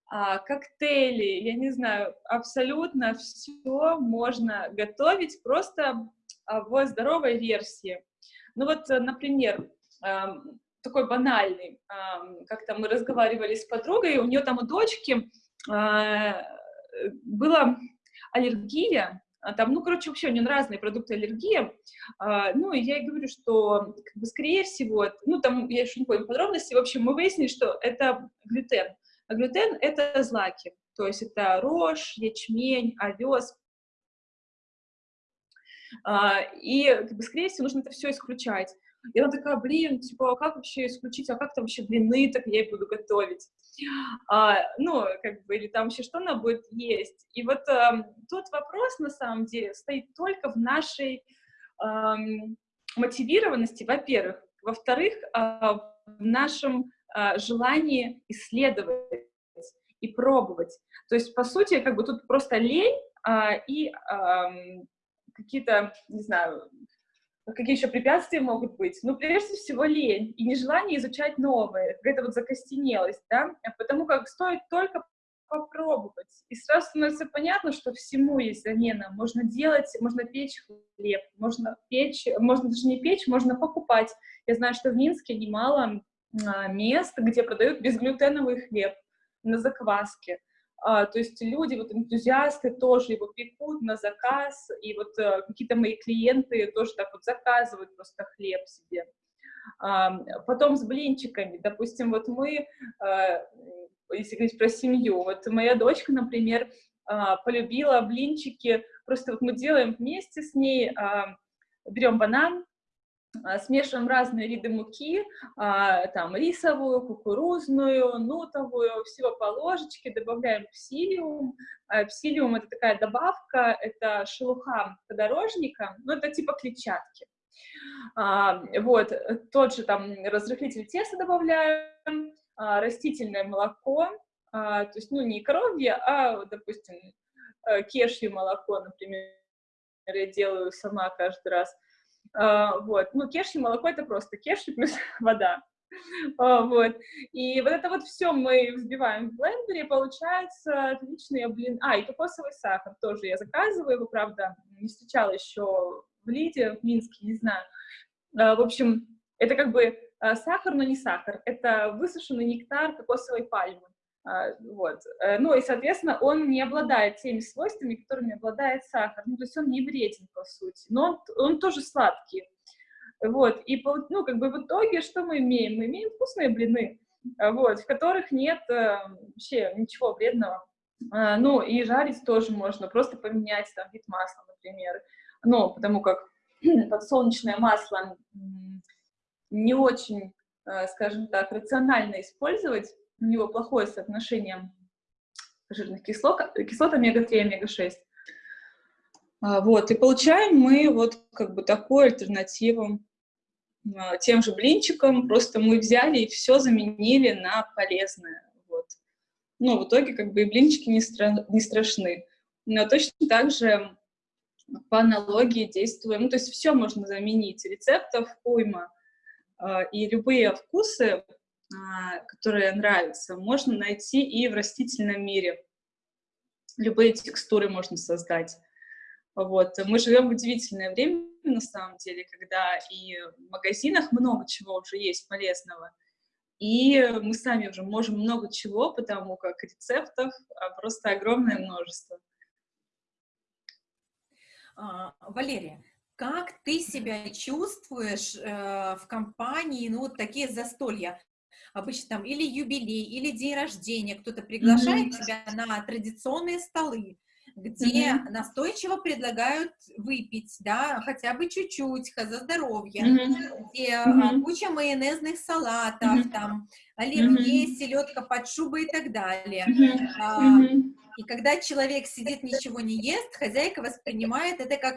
а, коктейли, я не знаю, абсолютно все можно готовить просто а, в здоровой версии. Ну вот, например, такой банальный. Как-то мы разговаривали с подругой, у нее там у дочки а, была аллергия, а там, ну, короче, вообще у нее разные продукты аллергии, а, ну, и я ей говорю, что, как бы, скорее всего, ну, там, я еще не помню подробности, в общем, мы выяснили, что это глютен, а глютен — это злаки, то есть это рожь, ячмень, овес, и, как бы, скорее всего, нужно это все исключать. И она такая, блин, типа, а как вообще исключить, а как там вообще блины, так я и буду готовить. А, ну, как бы, или там вообще что она будет есть. И вот а, тот вопрос, на самом деле, стоит только в нашей а, мотивированности, во-первых. Во-вторых, а, в нашем а, желании исследовать и пробовать. То есть, по сути, как бы тут просто лень а, и а, какие-то, не знаю, Какие еще препятствия могут быть? Ну, прежде всего, лень и нежелание изучать новое, какая-то вот закостенелость, да, потому как стоит только попробовать. И сразу становится понятно, что всему есть замена. Можно делать, можно печь хлеб, можно печь, можно даже не печь, можно покупать. Я знаю, что в Минске немало а, мест, где продают безглютеновый хлеб на закваске. А, то есть люди, вот энтузиасты тоже его пекут на заказ, и вот а, какие-то мои клиенты тоже так вот заказывают просто хлеб себе. А, потом с блинчиками, допустим, вот мы, а, если говорить про семью, вот моя дочка, например, а, полюбила блинчики, просто вот мы делаем вместе с ней, берем банан, смешиваем разные виды муки, а, там рисовую, кукурузную, нутовую, всего по ложечке, добавляем псилиум. А, псилиум — это такая добавка, это шелуха подорожника, ну, это типа клетчатки. Вот, тот же там разрыхлитель теста добавляем, растительное молоко, то есть, ну, не коровье, а, допустим, э, кешью молоко, например, я делаю сама каждый раз. Uh, вот, ну, кешью молоко — это просто кешью плюс вода, uh, вот, и вот это вот все мы взбиваем в блендере, получается отличные блин, а, и кокосовый сахар тоже я заказываю, его, правда, не встречала еще в Лиде, в Минске, не знаю, uh, в общем, это как бы сахар, но не сахар, это высушенный нектар кокосовой пальмы, а, вот. Э, ну и, соответственно, он не обладает теми свойствами, которыми обладает сахар. Ну, то есть он не вреден, по сути, но он, он тоже сладкий. Вот, и, ну, как бы в итоге что мы имеем? Мы имеем вкусные блины, а, вот, в которых нет э, вообще ничего вредного. А, ну, и жарить тоже можно, просто поменять там вид масла, например. Ну, потому как подсолнечное масло не очень, э, скажем так, рационально использовать, у него плохое соотношение жирных кислот, кислот омега-3 омега-6. А, вот, и получаем мы вот как бы такую альтернативу а, тем же блинчикам, просто мы взяли и все заменили на полезное, вот. Ну, в итоге как бы и блинчики не, стра не страшны. Но точно так же по аналогии действуем, ну, то есть все можно заменить, рецептов уйма, а, и любые вкусы которые нравятся, можно найти и в растительном мире. Любые текстуры можно создать. Вот. Мы живем в удивительное время, на самом деле, когда и в магазинах много чего уже есть полезного, и мы сами уже можем много чего, потому как рецептов а, просто огромное множество. А, Валерия, как ты себя чувствуешь э, в компании, ну, вот такие застолья? Обычно там или юбилей, или день рождения, кто-то приглашает mm -hmm. тебя на традиционные столы, где mm -hmm. настойчиво предлагают выпить, да, хотя бы чуть-чуть, за здоровье, mm -hmm. где mm -hmm. куча майонезных салатов, mm -hmm. там, оливье, mm -hmm. селедка под шубой и так далее. Mm -hmm. А, mm -hmm. И когда человек сидит, ничего не ест, хозяйка воспринимает это как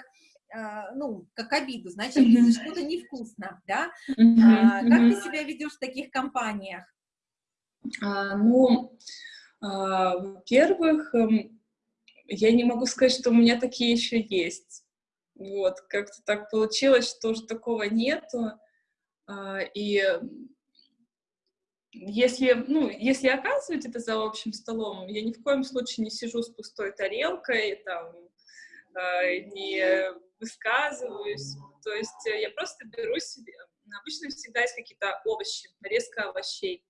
ну, как обиду, значит, mm -hmm. что-то невкусно, да? Mm -hmm. а, как mm -hmm. ты себя ведешь в таких компаниях? А, ну, а, во-первых, эм, я не могу сказать, что у меня такие еще есть. Вот, как-то так получилось, что уже такого нету. А, и если, ну, если оказывать это за общим столом, я ни в коем случае не сижу с пустой тарелкой, там, а, не высказываюсь. То есть э, я просто беру себе... Обычно всегда есть какие-то овощи, нарезка овощей.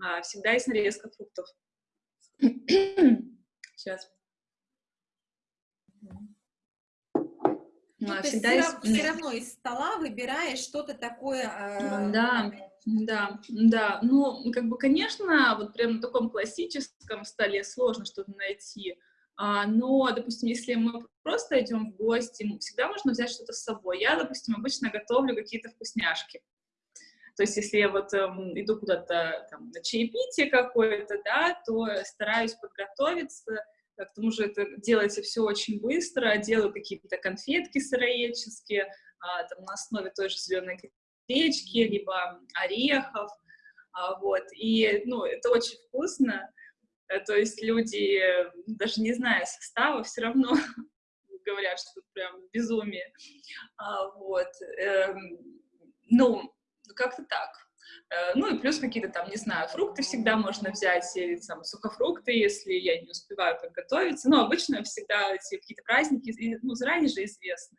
А, всегда есть нарезка фруктов. Сейчас. Ну, а, всегда есть... все равно из стола выбираешь что-то такое... Э... Да, да, да. Ну, как бы, конечно, вот прям на таком классическом столе сложно что-то найти. А, но, допустим, если мы просто идем в гости, всегда можно взять что-то с собой. Я, допустим, обычно готовлю какие-то вкусняшки. То есть, если я вот эм, иду куда-то на чаепитие какое-то, да, то стараюсь подготовиться, к тому же это делается все очень быстро, делаю какие-то конфетки сыроедческие, а, там, на основе той же зеленой гречки, либо орехов, а, вот, и, ну, это очень вкусно, Э, то есть люди, даже не зная состава, все равно говорят, что прям безумие. А, вот. Эм, ну, как-то так. Э, ну и плюс какие-то там, не знаю, фрукты всегда можно взять, или там сухофрукты, если я не успеваю подготовиться. Но обычно всегда эти какие-то праздники, ну, заранее же известны.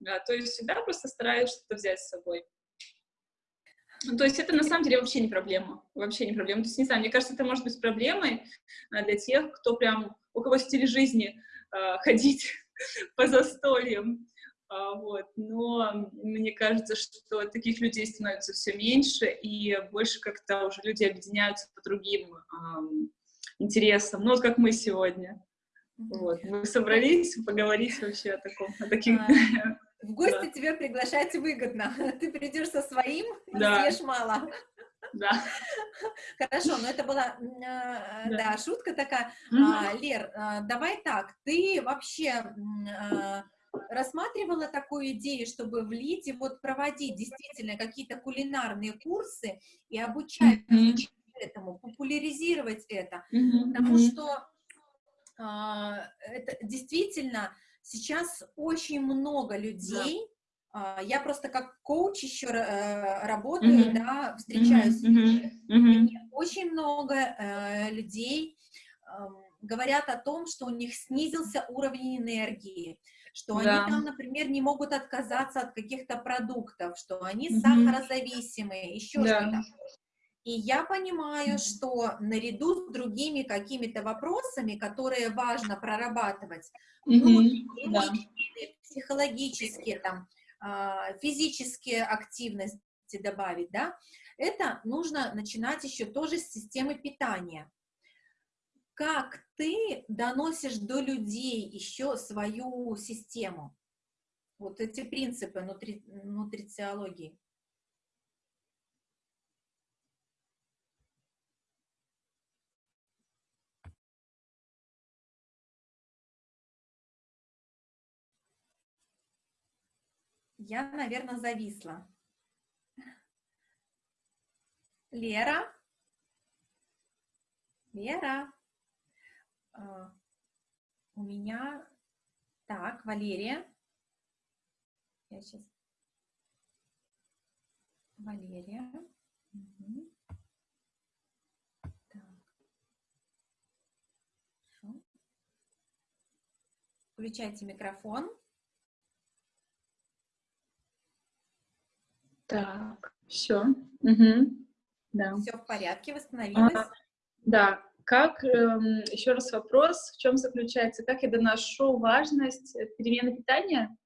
Да, то есть всегда просто стараюсь что-то взять с собой. Ну, то есть это на самом деле вообще не проблема, вообще не проблема. То есть, не знаю, мне кажется, это может быть проблемой а, для тех, кто прям, у кого стиль жизни э, ходить по застольям, а, вот. Но мне кажется, что таких людей становится все меньше, и больше как-то уже люди объединяются по другим э, интересам, ну вот как мы сегодня. Вот. Мы собрались поговорить вообще о таком, о таких В гости да. тебя приглашать выгодно. Ты придешь со своим, да. съешь мало. Да. Хорошо, но это была, э, да. да, шутка такая. Угу. А, Лер, а, давай так, ты вообще а, рассматривала такую идею, чтобы в Лиде вот проводить действительно какие-то кулинарные курсы и обучать mm -hmm. этому, популяризировать это, mm -hmm. потому что а, это действительно сейчас очень много людей, да я просто как коуч еще э, работаю, mm -hmm. да, встречаюсь mm -hmm. Mm -hmm. очень много э, людей говорят о том, что у них снизился уровень энергии, что да. они там, например, не могут отказаться от каких-то продуктов, что они mm -hmm. сахарозависимые, еще да. что-то. И я понимаю, что наряду с другими какими-то вопросами, которые важно прорабатывать, -hmm. да. психологические, там, а, физические активности добавить, да, это нужно начинать еще тоже с системы питания. Как ты доносишь до людей еще свою систему? Вот эти принципы нутри, нутрициологии. Я, наверное, зависла. Лера? Лера? Uh, у меня... Так, Валерия. Я сейчас... Валерия. Угу. Так. Хорошо. Включайте микрофон. Так, все. Угу. Да. Все в порядке, восстановилась? А, да. Как, эм, еще раз вопрос, в чем заключается, как я доношу важность э, перемены питания?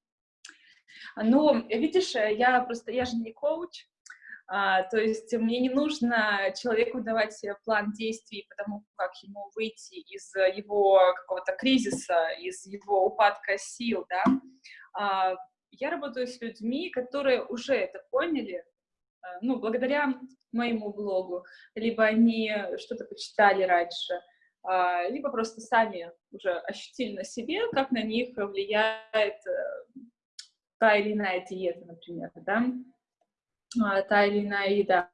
Ну, видишь, э, я просто, я же не коуч, а, то есть мне не нужно человеку давать план действий потому как ему выйти из его какого-то кризиса, из его упадка сил, да. А, я работаю с людьми, которые уже это поняли, э, ну, благодаря моему блогу, либо они что-то почитали раньше, а, либо просто сами уже ощутили на себе, как на них влияет э, та или иная диета, например, да, а, та или иная еда.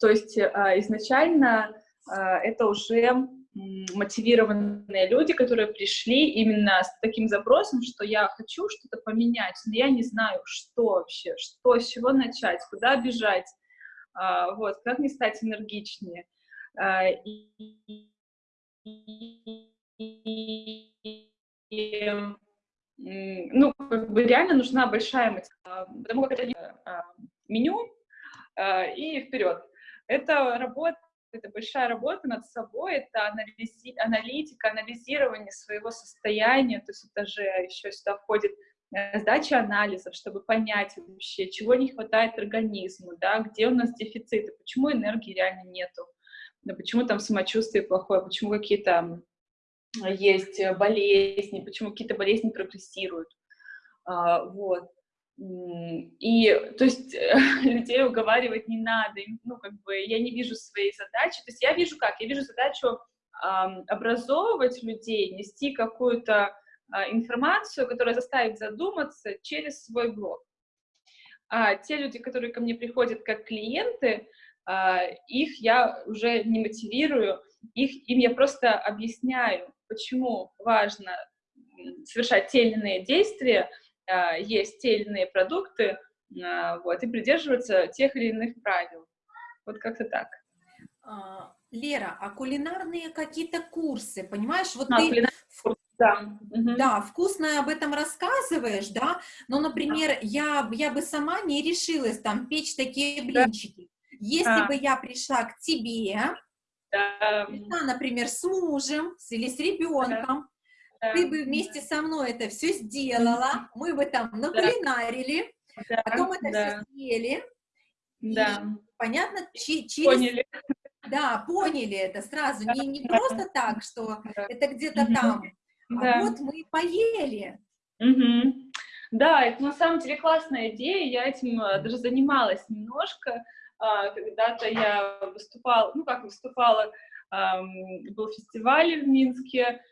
То есть а, изначально это уже мотивированные люди, которые пришли именно с таким запросом, что я хочу что-то поменять, но я не знаю, что вообще, что, с чего начать, куда бежать, а, вот, как не стать энергичнее. А, и, ну, как бы реально нужна большая мотивация, потому как это а, меню и вперед. Это работа это большая работа над собой, это анализи, аналитика, анализирование своего состояния, то есть это же еще сюда входит э, сдача анализов, чтобы понять вообще, чего не хватает организму, да, где у нас дефициты, почему энергии реально нету, да, почему там самочувствие плохое, почему какие-то есть болезни, почему какие-то болезни прогрессируют, а, вот. И, то есть, людей уговаривать не надо, ну, как бы, я не вижу своей задачи, то есть я вижу как, я вижу задачу э, образовывать людей, нести какую-то э, информацию, которая заставит задуматься через свой блог. А те люди, которые ко мне приходят как клиенты, э, их я уже не мотивирую, их, им я просто объясняю, почему важно совершать те или иные действия, есть те или иные продукты, а, вот, и придерживаться тех или иных правил. Вот как-то так. А, Лера, а кулинарные какие-то курсы, понимаешь, вот а, ты... Да. да, вкусно об этом рассказываешь, да, но, например, да. я, я бы сама не решилась там печь такие блинчики. Да. Если а. бы я пришла к тебе, да. пришла, например, с мужем или с ребенком, ты бы вместе со мной это все сделала, мы бы там накулинарили, да. потом это да. все съели. Да. понятно, через... Поняли. Да, поняли это сразу, не, не просто так, что да. это где-то там, а да. вот мы поели. Угу. Да, это на самом деле классная идея, я этим даже занималась немножко, когда-то я выступала, ну как выступала, был фестиваль в Минске,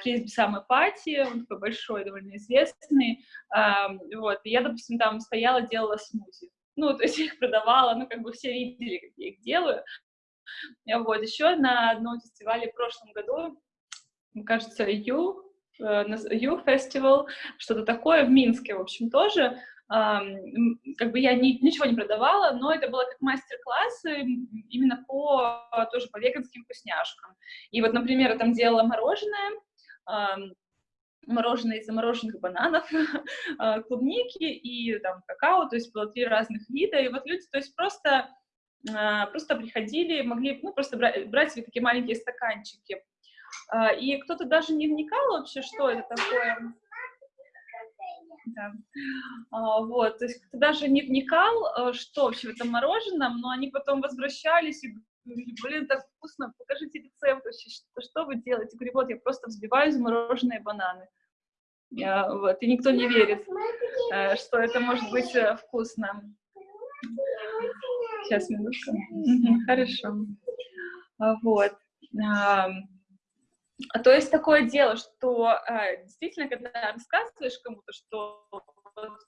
Фризби Самой Пати, он такой большой, довольно известный, вот, и я, допустим, там стояла, делала смузи, ну, то есть я их продавала, ну, как бы все видели, как я их делаю, вот, еще на одном фестивале в прошлом году, кажется, Ю, Ю фестивал, что-то такое в Минске, в общем, тоже, как бы я ни, ничего не продавала, но это было как мастер-классы именно по, тоже по веганским вкусняшкам. И вот, например, я там делала мороженое, мороженое из замороженных бананов, а, клубники и там какао, то есть было три разных вида, и вот люди, то есть просто, а, просто приходили, могли, ну, просто брать, брать себе такие маленькие стаканчики, а, и кто-то даже не вникал вообще, что это такое, да. Вот, то есть кто даже не вникал, что вообще в этом мороженом, но они потом возвращались и блин, так вкусно, покажите рецепт вообще, что, что вы делаете? Я говорю, вот, я просто взбиваю замороженные бананы. Я, вот, и никто не верит, э, что это может быть э, вкусно. Сейчас, минутку. хорошо. А, вот. То есть такое дело, что э, действительно, когда рассказываешь кому-то, что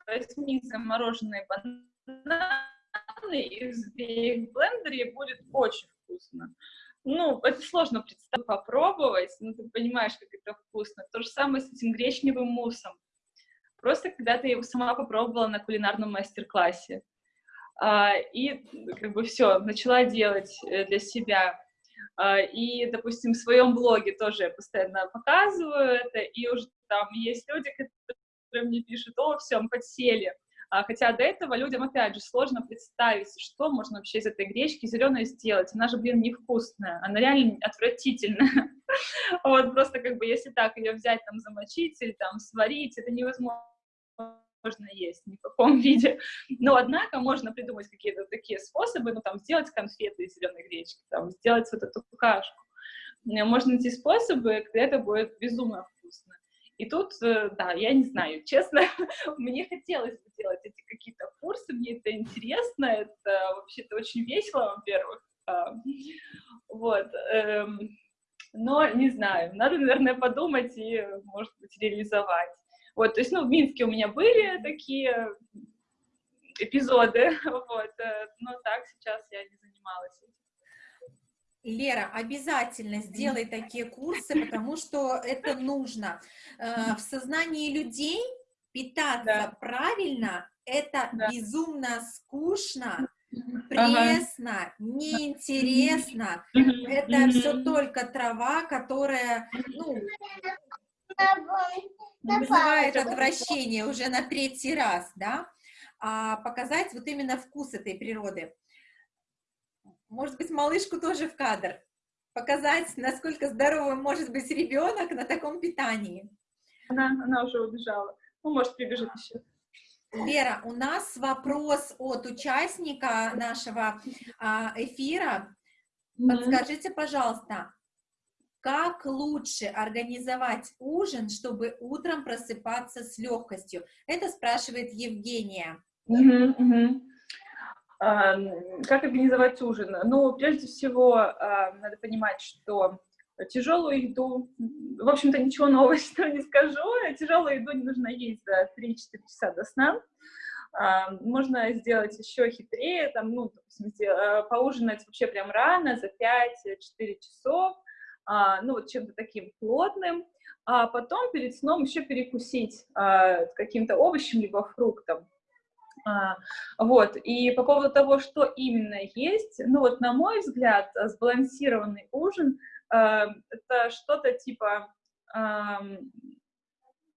возьми замороженные бананы и взбей в блендере, будет очень вкусно. Ну, это сложно представить, попробовать, но ты понимаешь, как это вкусно. То же самое с этим гречневым муссом. Просто когда ты его сама попробовала на кулинарном мастер-классе. А, и как бы все, начала делать э, для себя. А, и, допустим, в своем блоге тоже я постоянно показываю это, и уже там есть люди, которые мне пишут, о, все, мы подсели. А, хотя до этого людям, опять же, сложно представить, что можно вообще из этой гречки зеленой сделать. Она же, блин, невкусная, она реально отвратительная. Вот, просто как бы, если так ее взять, там, замочить или там сварить, это невозможно можно есть ни в каком виде. Но, однако, можно придумать какие-то такие способы, ну, там, сделать конфеты из зеленой гречки, там, сделать вот эту кашку. Можно найти способы, когда это будет безумно вкусно. И тут, э, да, я не знаю, честно, мне хотелось бы делать эти какие-то курсы, мне это интересно, это вообще-то очень весело, во-первых. А, вот. Эм, но не знаю, надо, наверное, подумать и, может быть, реализовать. Вот, то есть, ну, в Минске у меня были такие эпизоды, вот, э, но так сейчас я не занималась. Лера, обязательно сделай такие курсы, потому что это нужно. Э, в сознании людей питаться да. правильно – это да. безумно скучно, пресно, ага. неинтересно. Это все только трава, которая, ну, вызывает отвращение уже на третий раз, да? А показать вот именно вкус этой природы может быть, малышку тоже в кадр, показать, насколько здоровым может быть ребенок на таком питании. Она, она уже убежала. Ну, может, прибежит еще. Вера, у нас вопрос от участника нашего а, эфира. Подскажите, пожалуйста, как лучше организовать ужин, чтобы утром просыпаться с легкостью? Это спрашивает Евгения. Угу, угу. Как организовать ужин? Ну, прежде всего, надо понимать, что тяжелую еду, в общем-то, ничего нового что не скажу, тяжелую еду не нужно есть за 3-4 часа до сна. Можно сделать еще хитрее, там, ну, допустим, а, поужинать вообще прям рано, за 5-4 часов, а, ну, вот чем-то таким плотным, а потом перед сном еще перекусить а, каким-то овощем либо фруктом. А, вот, и по поводу того, что именно есть, ну вот, на мой взгляд, сбалансированный ужин э, это что-то типа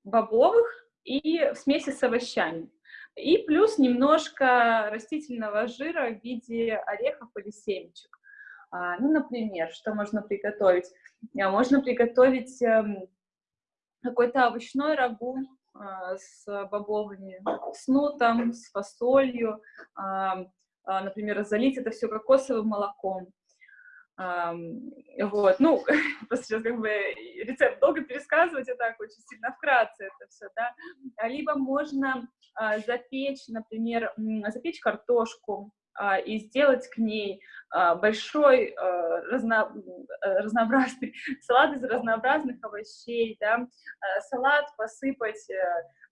бобовых и в смеси с овощами. И плюс немножко растительного жира в виде орехов или семечек. А, ну, например, что можно приготовить? А, можно приготовить э, какой-то овощной рагу а, с бобовыми, с нутом, с фасолью, а, а, например, залить это все кокосовым молоком. Вот, ну, сейчас как бы рецепт долго пересказывать, и так очень сильно вкратце это все, да. А либо можно а, запечь, например, запечь картошку, а, и сделать к ней а, большой а, разно, разнообразный салат из разнообразных овощей, да, салат посыпать э,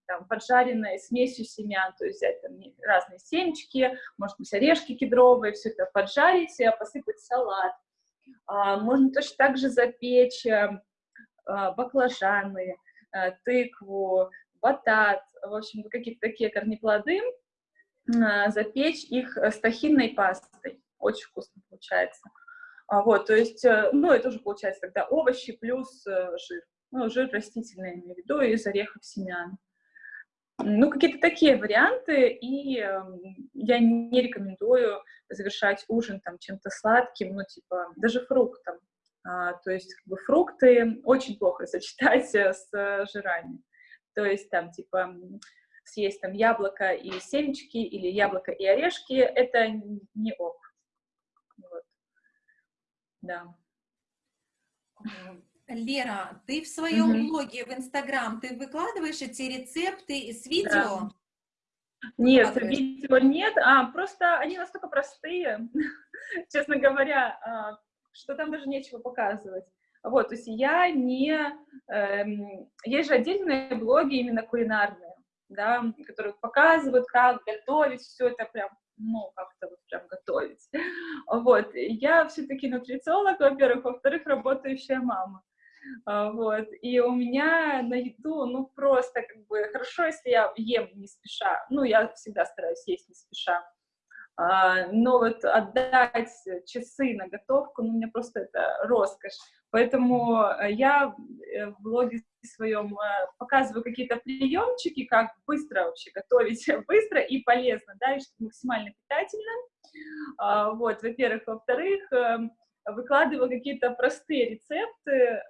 там, поджаренной смесью семян, то есть взять там разные семечки, может быть, орешки кедровые, все это поджарить, посыпать салат. Можно точно так же запечь э, баклажаны, э, тыкву, батат, в общем, какие-то такие корнеплоды, а, запечь их с тахинной пастой. Очень вкусно получается. А, вот, то есть, э, ну, это уже получается тогда овощи плюс э, жир. Ну, жир растительный, имею в виду, из орехов семян. Ну, какие-то такие варианты, и э, я не рекомендую завершать ужин там чем-то сладким, ну, типа, даже фруктом. А, то есть, как бы, фрукты очень плохо сочетать с жирами. То есть, там, типа, съесть там яблоко и семечки или яблоко и орешки, это не ок. Вот. Да. Лера, ты в своем угу. блоге в Инстаграм, ты выкладываешь эти рецепты с видео? Да. Нет, видео нет, а просто они настолько простые, честно говоря, а, что там даже нечего показывать. Вот, то есть я не... Эм, есть же отдельные блоги именно кулинарные, да, которые показывают, как готовить, все это прям, ну, как-то вот прям готовить. Вот, я все-таки нутрициолог, во-первых, во-вторых, работающая мама. А, вот, и у меня на еду, ну, просто как бы хорошо, если я ем не спеша, ну, я всегда стараюсь есть не спеша, а, но вот отдать часы на готовку, ну, мне просто это роскошь. Поэтому я э, в блоге своем э, показываю какие-то приемчики, как быстро вообще готовить, быстро и полезно, да, и максимально питательно. А, вот, во-первых. Во-вторых, выкладываю какие-то простые рецепты,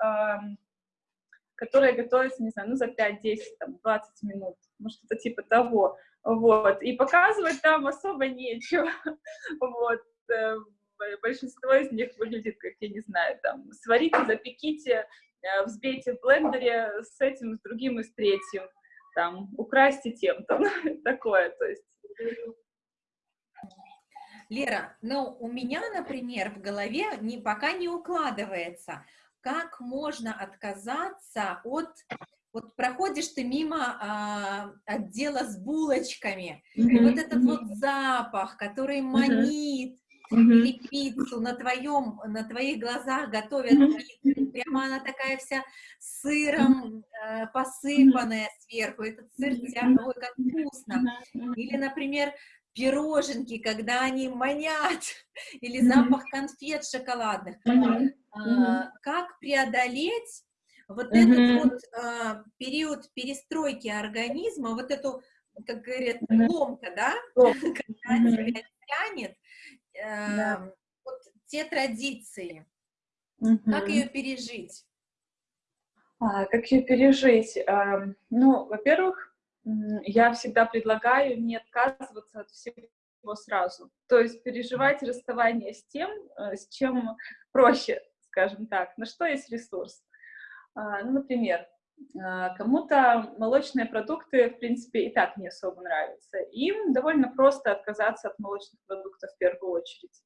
которые готовятся, не знаю, ну, за 5, 10, там, 20 минут, ну, что-то типа того. Вот, и показывать там особо нечего, вот, э, большинство из них выглядит, как, я не знаю, там, сварите, запеките, взбейте в блендере с этим, с другим и с третьим, там, украсьте тем-то, такое, то есть... Лера, ну, у меня, например, в голове не, пока не укладывается, как можно отказаться от вот проходишь ты мимо а, отдела с булочками, mm -hmm. и вот этот mm -hmm. вот запах, который манит, -hmm. или пиццу на твоем, на твоих глазах готовят -hmm. пиццу, прямо она такая вся сыром э, посыпанная сверху, этот сыр тягой, ой, как вкусно. Или, например, пироженки, когда они манят, или запах конфет шоколадных. А, как преодолеть вот этот вот э, период перестройки организма, вот эту, как говорят, ломка, да, когда тебя тянет, э, да. вот те традиции, -hmm. как ее пережить? А, как ее пережить? А, ну, во-первых, я всегда предлагаю не отказываться от всего сразу. То есть переживать расставание с тем, э, с чем проще, скажем так, на что есть ресурс. А, ну, например, кому-то молочные продукты, в принципе, и так не особо нравятся. Им довольно просто отказаться от молочных продуктов в первую очередь.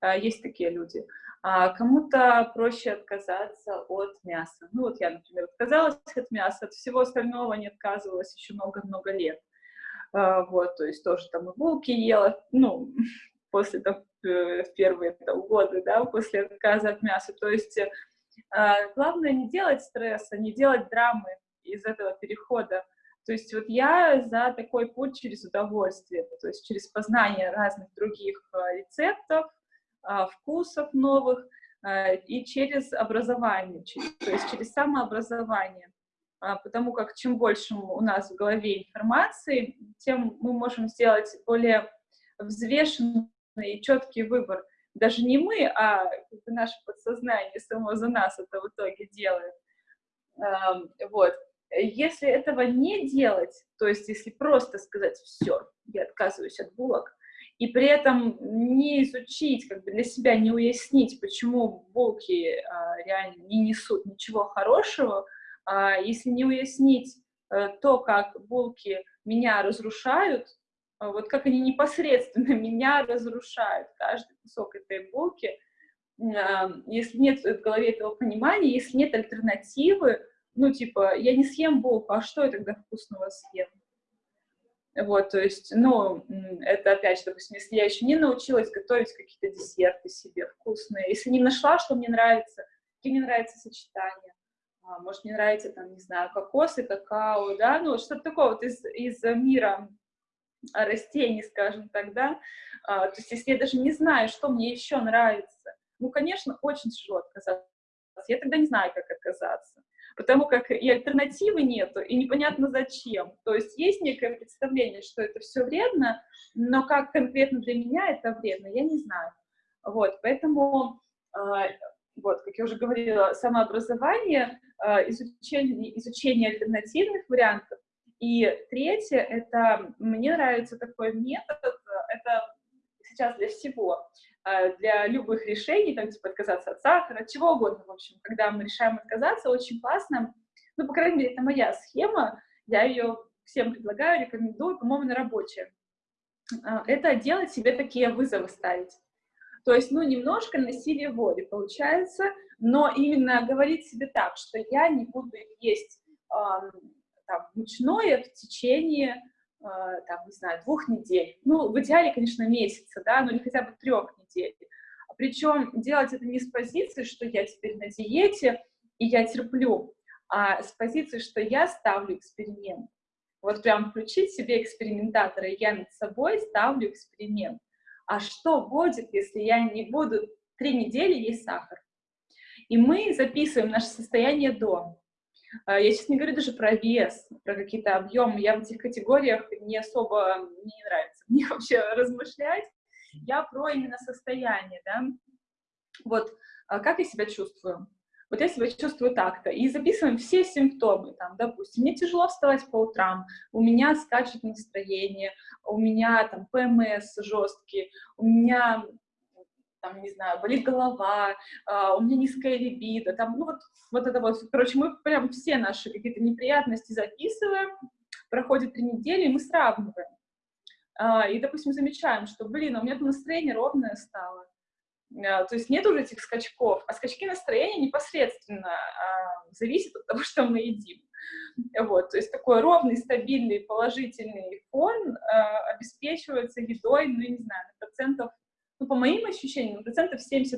А, есть такие люди. А кому-то проще отказаться от мяса. Ну, вот я, например, отказалась от мяса, от всего остального не отказывалась еще много-много лет. Вот, то есть тоже там и булки ела, ну, после там, э, в первые там, годы, да, после отказа от мяса. То есть а, главное не делать стресса, не делать драмы из этого перехода. То есть вот я за такой путь через удовольствие, то есть через познание разных других а, рецептов, а, вкусов новых и через образование, то есть через самообразование. Потому как чем больше у нас в голове информации, тем мы можем сделать более взвешенный и четкий выбор даже не мы, а наше подсознание само за нас это в итоге делает. Вот. Если этого не делать, то есть если просто сказать «все, я отказываюсь от булок», и при этом не изучить, как бы для себя не уяснить, почему булки а, реально не несут ничего хорошего, а, если не уяснить а, то, как булки меня разрушают, вот как они непосредственно меня разрушают, каждый кусок этой булки, а, если нет в голове этого понимания, если нет альтернативы, ну, типа, я не съем булку, а что я тогда вкусного съем? Вот, то есть, ну, это опять же, допустим, если я еще не научилась готовить какие-то десерты себе вкусные, если не нашла, что мне нравится, какие мне нравятся сочетания, а, может, мне нравится, там, не знаю, кокос и какао, да, ну, что-то такое вот из, из мира растений, скажем так, да, а, то есть, если я даже не знаю, что мне еще нравится, ну, конечно, очень тяжело отказаться, я тогда не знаю, как отказаться потому как и альтернативы нету, и непонятно зачем. То есть есть некое представление, что это все вредно, но как конкретно для меня это вредно, я не знаю. Вот, поэтому, а, вот, как я уже говорила, самообразование, а, изучение, изучение альтернативных вариантов. И третье, это, мне нравится такой метод, это сейчас для всего, а, для любых решений, там, типа, отказаться от сахара, от чего угодно, в общем, когда мы решаем отказаться, очень классно, ну, по крайней мере, это моя схема, я ее всем предлагаю, рекомендую, по-моему, она рабочая. Это делать себе такие вызовы ставить. То есть, ну, немножко насилие воли получается, но именно говорить себе так, что я не буду есть э, там, мучное в течение а, там, не знаю, двух недель. Ну, в идеале, конечно, месяца, да, но не хотя бы трех недель. Причем делать это не с позиции, что я теперь на диете, и я терплю, а с позиции, что я ставлю эксперимент. Вот прям включить себе экспериментатора, я над собой ставлю эксперимент. А что будет, если я не буду три недели есть сахар? И мы записываем наше состояние до. А, я сейчас не говорю даже про вес, про какие-то объемы. Я в этих категориях не особо, мне не нравится мне вообще размышлять. Я про именно состояние, да. Вот, а как я себя чувствую? Вот я себя чувствую так-то. И записываем все симптомы. Там, допустим, мне тяжело вставать по утрам, у меня скачет настроение, у меня там ПМС жесткий, у меня там, не знаю, болит голова, uh, у меня низкая либидо, там, ну вот, вот это вот, короче, мы прям все наши какие-то неприятности записываем, проходит три недели, и мы сравниваем. Uh, и, допустим, замечаем, что, блин, а у меня там настроение ровное стало, то есть нет уже этих скачков, а скачки настроения непосредственно зависят от того, что мы едим. Вот, то есть такой ровный, стабильный, положительный фон обеспечивается едой, ну, я не знаю, на процентов ну, по моим ощущениям, процентов 70-80.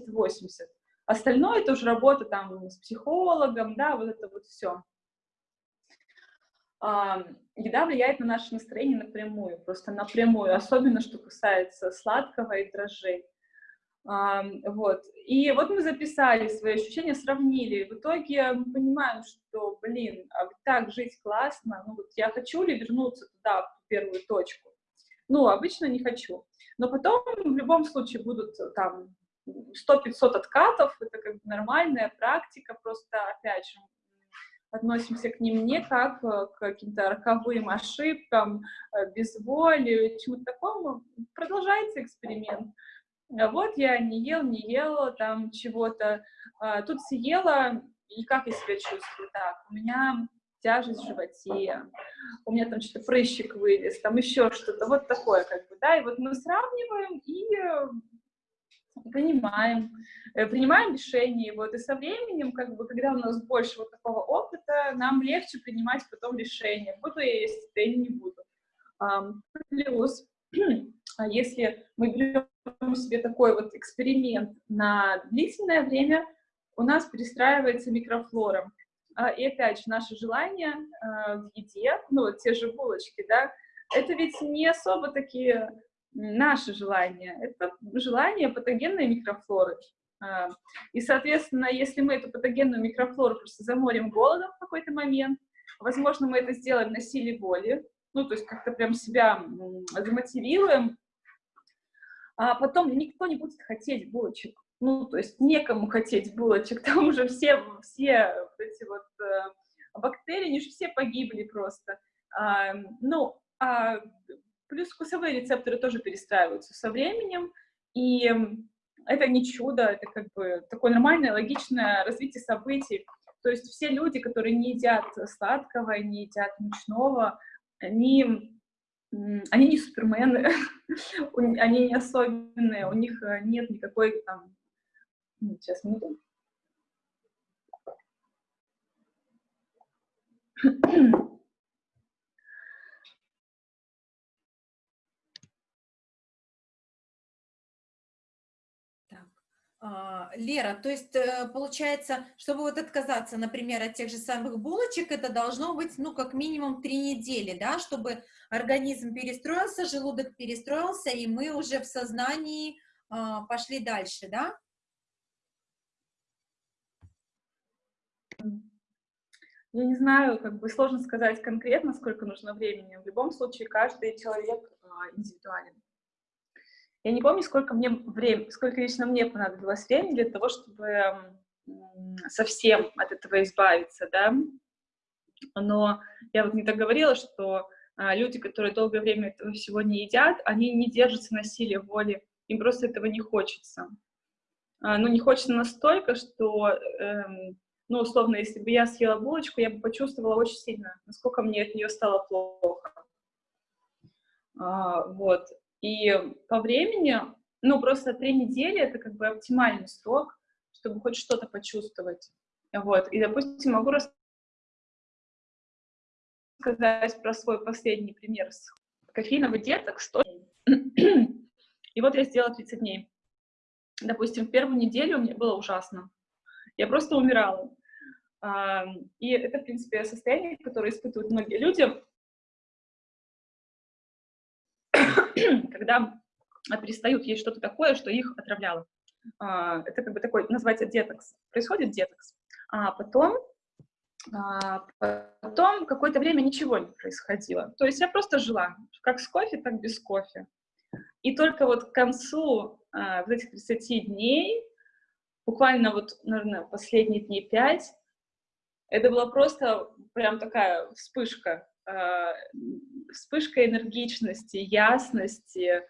Остальное это уже работа там с психологом, да, вот это вот все. А, еда влияет на наше настроение напрямую, просто напрямую, особенно что касается сладкого и дрожжей. А, вот. И вот мы записали свои ощущения, сравнили. В итоге мы понимаем, что, блин, а так жить классно, ну вот я хочу ли вернуться туда, в первую точку? Ну, обычно не хочу. Но потом в любом случае будут э, там 100-500 откатов, это как бы нормальная практика, просто, опять же, относимся к ним не как э, к каким-то роковым ошибкам, э, безволию, чему-то такому. Продолжается эксперимент. А вот я не ел, не ела там чего-то, а тут съела, и как я себя чувствую так? У меня тяжесть в животе, у меня там что-то прыщик вылез, там еще что-то, вот такое как бы, да, и вот мы сравниваем и принимаем, э, принимаем решение, вот, и со временем, как бы, когда у нас больше вот такого опыта, нам легче принимать потом решение, буду я есть или не буду. Плюс, а если мы берем себе такой вот эксперимент на длительное время, у нас перестраивается микрофлора. А, и опять же, наше желание а, в еде, ну, те же булочки, да, это ведь не особо такие наши желания, это желание патогенной микрофлоры. А, и, соответственно, если мы эту патогенную микрофлору просто заморим голодом в какой-то момент, возможно, мы это сделаем на силе воли, ну, то есть как-то прям себя замотивируем, а потом никто не будет хотеть булочек ну, то есть некому хотеть булочек, там уже все, все вот эти вот э, бактерии, они же все погибли просто. А, ну, а плюс вкусовые рецепторы тоже перестраиваются со временем, и это не чудо, это как бы такое нормальное, логичное развитие событий. То есть все люди, которые не едят сладкого, не едят мучного, они, они не супермены, они не особенные, у них э, нет никакой там... Сейчас, минуту. А, Лера, то есть э, получается, чтобы вот отказаться, например, от тех же самых булочек, это должно быть, ну, как минимум три недели, да, чтобы организм перестроился, желудок перестроился, и мы уже в сознании а, пошли дальше, да? Я не знаю, как бы сложно сказать конкретно, сколько нужно времени. В любом случае, каждый человек а, индивидуален. Я не помню, сколько мне времени, сколько лично мне понадобилось времени для того, чтобы совсем от этого избавиться, да. Но я вот не так говорила, что а, люди, которые долгое время этого всего не едят, они не держатся на силе воли, им просто этого не хочется. А, ну, не хочется настолько, что, эм, ну, условно, если бы я съела булочку, я бы почувствовала очень сильно, насколько мне от нее стало плохо. А, вот. И по времени, ну, просто три недели — это как бы оптимальный срок, чтобы хоть что-то почувствовать. Вот. И, допустим, могу рассказать про свой последний пример с кофеиновый детокс. И вот я сделала 30 дней. Допустим, в первую неделю мне было ужасно. Я просто умирала. И это, в принципе, состояние, которое испытывают многие люди, когда перестают есть что-то такое, что их отравляло. А, это как бы такой, называется детокс. Происходит детокс. А потом, а, потом какое-то время ничего не происходило. То есть я просто жила, как с кофе, так без кофе. И только вот к концу а, вот этих 30 дней, буквально вот, наверное, последние дни 5, это была просто прям такая вспышка а, вспышка энергичности, ясности,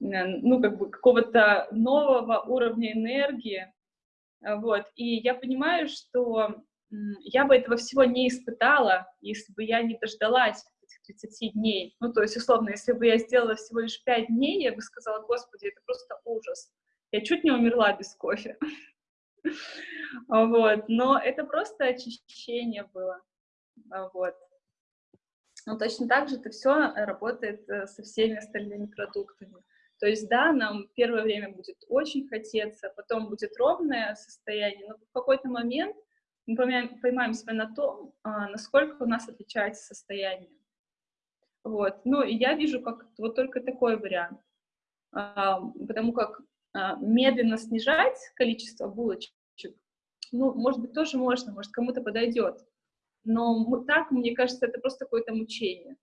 ну, как бы какого-то нового уровня энергии, вот, и я понимаю, что я бы этого всего не испытала, если бы я не дождалась этих 30 дней, ну, то есть, условно, если бы я сделала всего лишь 5 дней, я бы сказала, господи, это просто ужас, я чуть не умерла без кофе, вот, но это просто очищение было, вот, но точно так же это все работает э, со всеми остальными продуктами. То есть, да, нам первое время будет очень хотеться, потом будет ровное состояние, но в какой-то момент мы поймаем, поймаем себя на том, а, насколько у нас отличается состояние. Вот. Ну, и я вижу как вот только такой вариант. А, потому как а, медленно снижать количество булочек, ну, может быть, тоже можно, может, кому-то подойдет но так, мне кажется, это просто какое-то мучение.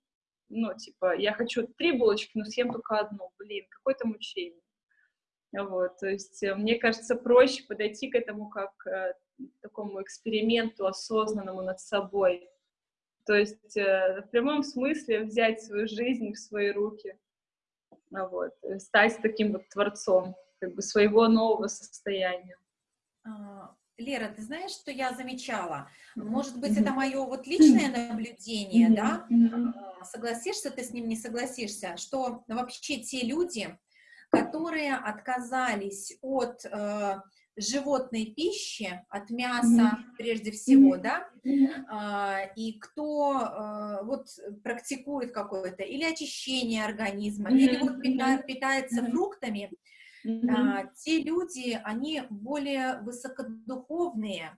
Ну, типа, я хочу три булочки, но съем только одну, блин, какое-то мучение. Вот, то есть, э, мне кажется, проще подойти к этому как к э, такому эксперименту осознанному над собой. То есть, э, в прямом смысле взять свою жизнь в свои руки, вот, стать таким вот творцом, как бы своего нового состояния. А, Лера, ты знаешь, что я замечала? Может быть, это мое вот личное наблюдение, да? А, согласишься ты с ним, не согласишься, что вообще те люди, которые отказались от э, животной пищи, от мяса прежде всего, да, э, и кто э, вот практикует какое-то или очищение организма, или вот питается фруктами, Mm -hmm. а, те люди, они более высокодуховные,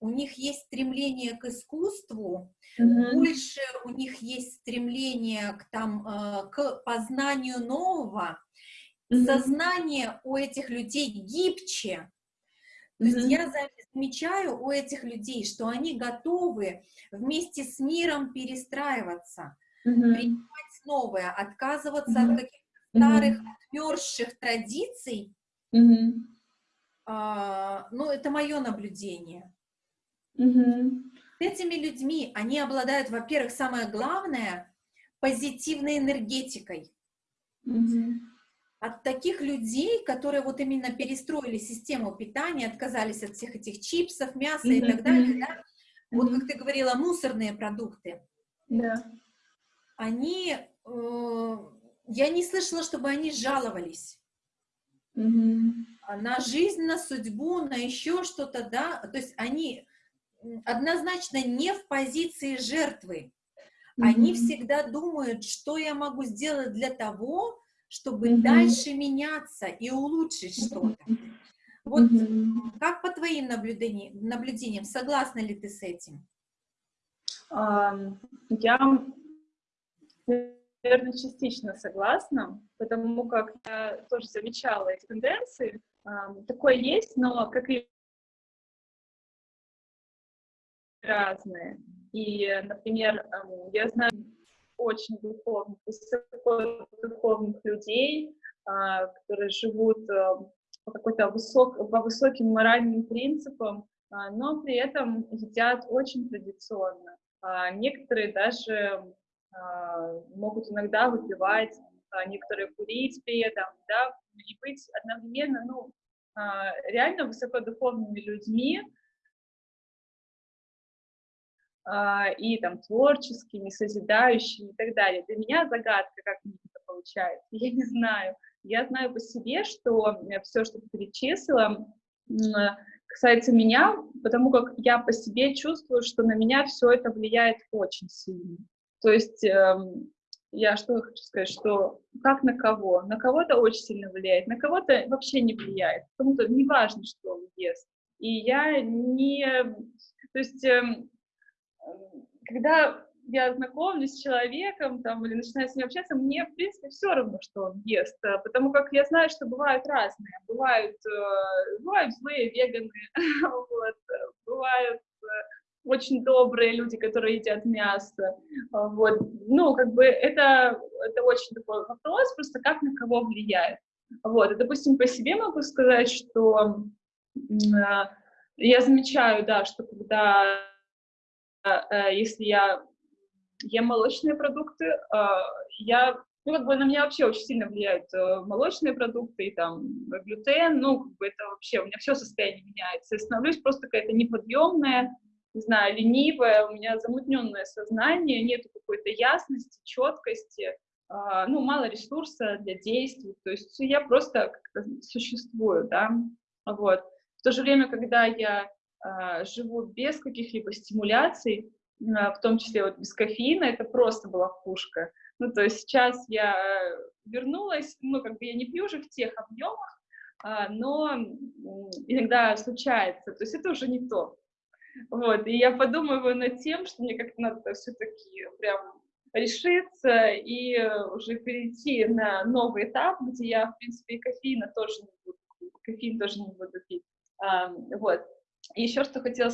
у них есть стремление к искусству, mm -hmm. больше у них есть стремление к, там, э, к познанию нового, mm -hmm. сознание у этих людей гибче. То есть я замечаю у этих людей, что они готовы вместе с миром перестраиваться, принимать новое, отказываться от каких-то старых mm -hmm. отмерзших традиций, mm -hmm. а, ну, это мое наблюдение. Mm -hmm. Этими людьми, они обладают, во-первых, самое главное, позитивной энергетикой. Мгм. От таких людей, которые вот именно перестроили систему питания, отказались от всех этих чипсов, мяса и Мгм, так далее, да, вот Мгм. как ты говорила, мусорные продукты, Да. они, э, я не слышала, чтобы они жаловались Мгм. а, на жизнь, на судьбу, на еще что-то, да, то есть они однозначно не в позиции жертвы, они Мгм. всегда думают, что я могу сделать для того, чтобы Мгм. дальше меняться и улучшить что-то. Вот Мгм. как по твоим наблюдениям, наблюдениям, согласна ли ты с этим? Я, наверное, частично согласна, потому как я тоже замечала эти тенденции. Такое есть, но как и разные. И, например, я знаю очень духовных, высоко людей, а, которые живут по какой-то высок, по высоким моральным принципам, а, но при этом едят очень традиционно. А, Некоторые даже могут иногда выпивать, а, некоторые курить при этом, да, и быть одновременно, ну, а, реально высокодуховными людьми, а, и там творческими, созидающими и так далее. Для меня загадка, как мне это получается. Я не знаю. Я знаю по себе, что все, что ты перечислила, касается меня, потому как я по себе чувствую, что на меня все это влияет очень сильно. То есть эм, я что хочу сказать, что как на кого? На кого-то очень сильно влияет, на кого-то вообще не влияет. Кому-то не важно, что он ест. И я не... То есть эм, когда я знакомлюсь с человеком там, или начинаю с ним общаться, мне, в принципе, все равно, что он ест, э, потому как я знаю, что бывают разные. Бывают, э, бывают злые веганы, вот, э, бывают очень добрые люди, которые едят мясо. А, Вот. Ну, как бы это, это очень такой вопрос, просто как на кого влияет. Вот. И, допустим, по себе могу сказать, что э, я замечаю, да, что когда э, если я ем молочные продукты, э, я, ну, как бы на меня вообще очень сильно влияют э, молочные продукты и там глютен, ну, как бы это вообще, у меня все состояние меняется, я становлюсь просто какая-то неподъемная, не знаю, ленивая, у меня замутненное сознание, нету какой-то ясности, четкости, э, ну, мало ресурса для действий, то есть я просто как-то существую, да, вот. В то же время, когда я э, живу без каких-либо стимуляций, э, в том числе вот без кофеина, это просто была пушка. Ну, то есть сейчас я вернулась, ну, как бы я не пью уже в тех объемах, но иногда случается, то есть это уже не то. Вот, и я подумываю над тем, что мне как-то надо все-таки прям решиться и уже перейти на новый этап, где я, в принципе, и кофеина тоже не буду кофеин тоже не буду пить. А, вот. И еще что хотела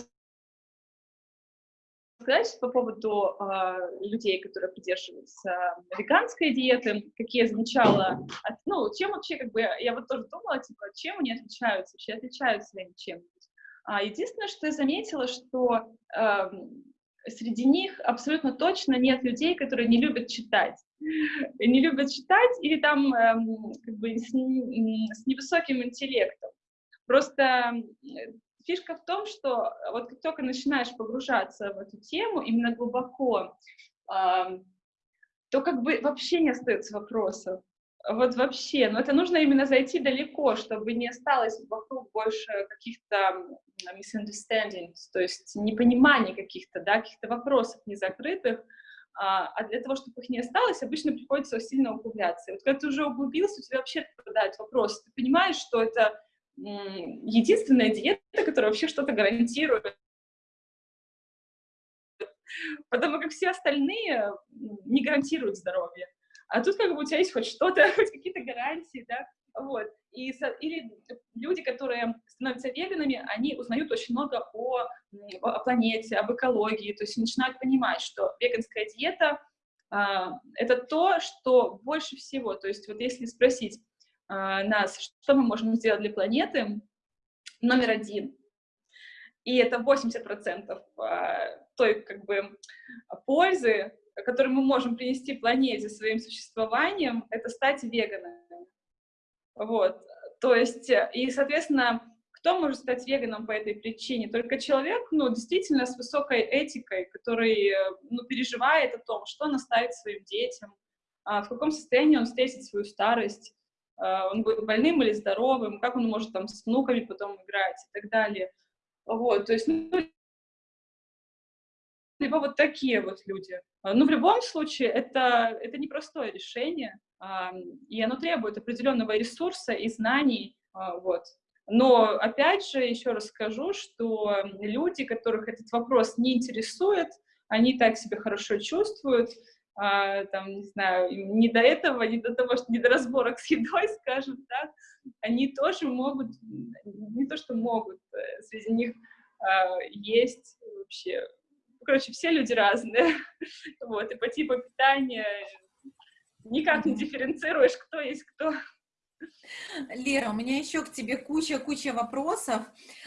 сказать по поводу э, людей, которые придерживаются веганской диеты, какие я от, ну, чем вообще, как бы, я вот тоже думала, типа, чем они отличаются, вообще отличаются ли они чем-нибудь. А, единственное, что я заметила, что э, среди них абсолютно точно нет людей, которые не любят читать. Не любят читать или там э, как бы с, невысоким интеллектом. Просто фишка в том, что вот как только начинаешь погружаться в эту тему именно глубоко, э, то как бы вообще не остается вопросов. Вот вообще, но это нужно именно зайти далеко, чтобы не осталось вокруг больше каких-то misunderstandings, то есть непониманий каких-то, да, каких-то вопросов незакрытых, а, для того, чтобы их не осталось, обычно приходится сильно углубляться. И вот когда ты уже углубился, у тебя вообще отпадают вопросы. Ты понимаешь, что это единственная диета, которая вообще что-то гарантирует. Потому как все остальные не гарантируют здоровье. А тут как бы у тебя есть хоть что-то, хоть какие-то гарантии, да, вот. И, или люди, которые становятся веганами, они узнают очень много о, о планете, об экологии, то есть начинают понимать, что веганская диета а, это то, что больше всего, то есть вот если спросить а, нас, что мы можем сделать для планеты, номер один, и это 80% а, той как бы пользы, который мы можем принести планете своим существованием, это стать веганами. Вот. То есть, и, соответственно, кто может стать веганом по этой причине? Только человек, ну, действительно, с высокой этикой, который, ну, переживает о том, что он оставит своим детям, а, в каком состоянии он встретит свою старость, а, он будет больным или здоровым, как он может там с внуками потом играть и так далее. Вот, то есть, ну, либо вот такие вот люди. А, Но ну, в любом случае это, это непростое решение, и оно требует определенного ресурса и знаний, вот. Но, опять же, еще раз скажу, что люди, которых этот вопрос не интересует, они так себя хорошо чувствуют, а, там, не знаю, не до этого, не до того, что не до разборок с едой, скажем так, они тоже могут, не то что могут, э, среди них а, есть вообще, короче, все люди разные, вот, и по типу питания никак не дифференцируешь, кто есть кто. Лера, у меня еще к тебе куча-куча вопросов.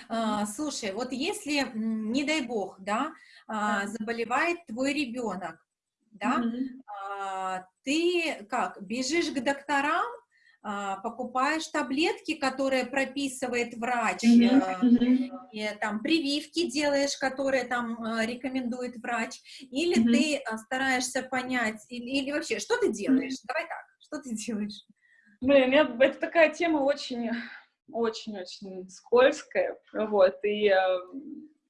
А, слушай, вот если, не дай бог, да, а, заболевает твой ребенок, да, а, ты как, бежишь к докторам, покупаешь таблетки, которые прописывает врач, и, там прививки делаешь, которые там рекомендует врач, или ты стараешься понять, или, или вообще, что ты делаешь? Давай так, что ты делаешь? Блин, я, это такая тема очень, очень-очень скользкая, вот, и э,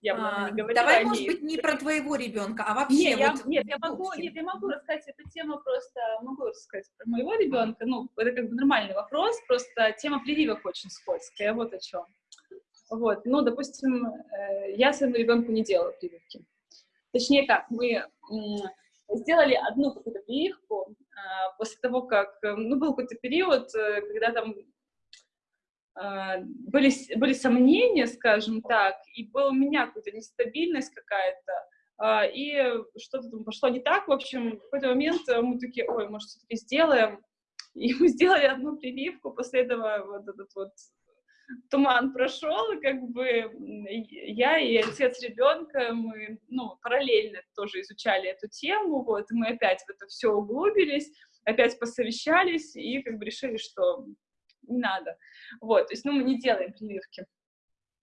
я а, не Давай, может быть, не про твоего ребенка, а вообще нет, вот... Я, нет, я могу, нет, я могу рассказать эту тему просто, могу рассказать про моего ребенка, ну, это как бы нормальный вопрос, просто тема прививок очень скользкая, вот о чем. Вот, ну, допустим, э, я своему ребенку не делала прививки. Точнее как, мы сделали одну какую-то прививку, а, после того, как, э, ну, был какой-то период, э, когда там были, были сомнения, скажем так, и была у меня какая-то нестабильность какая-то, а, и что-то там пошло не так, в общем, в какой-то момент мы такие, ой, может, все-таки сделаем, и мы сделали одну прививку, после этого вот этот вот туман прошел, и как бы я и отец ребенка, мы, ну, параллельно тоже изучали эту тему, вот, и мы опять в это все углубились, опять посовещались и как бы решили, что не надо. Вот, то есть, ну, мы не делаем прививки.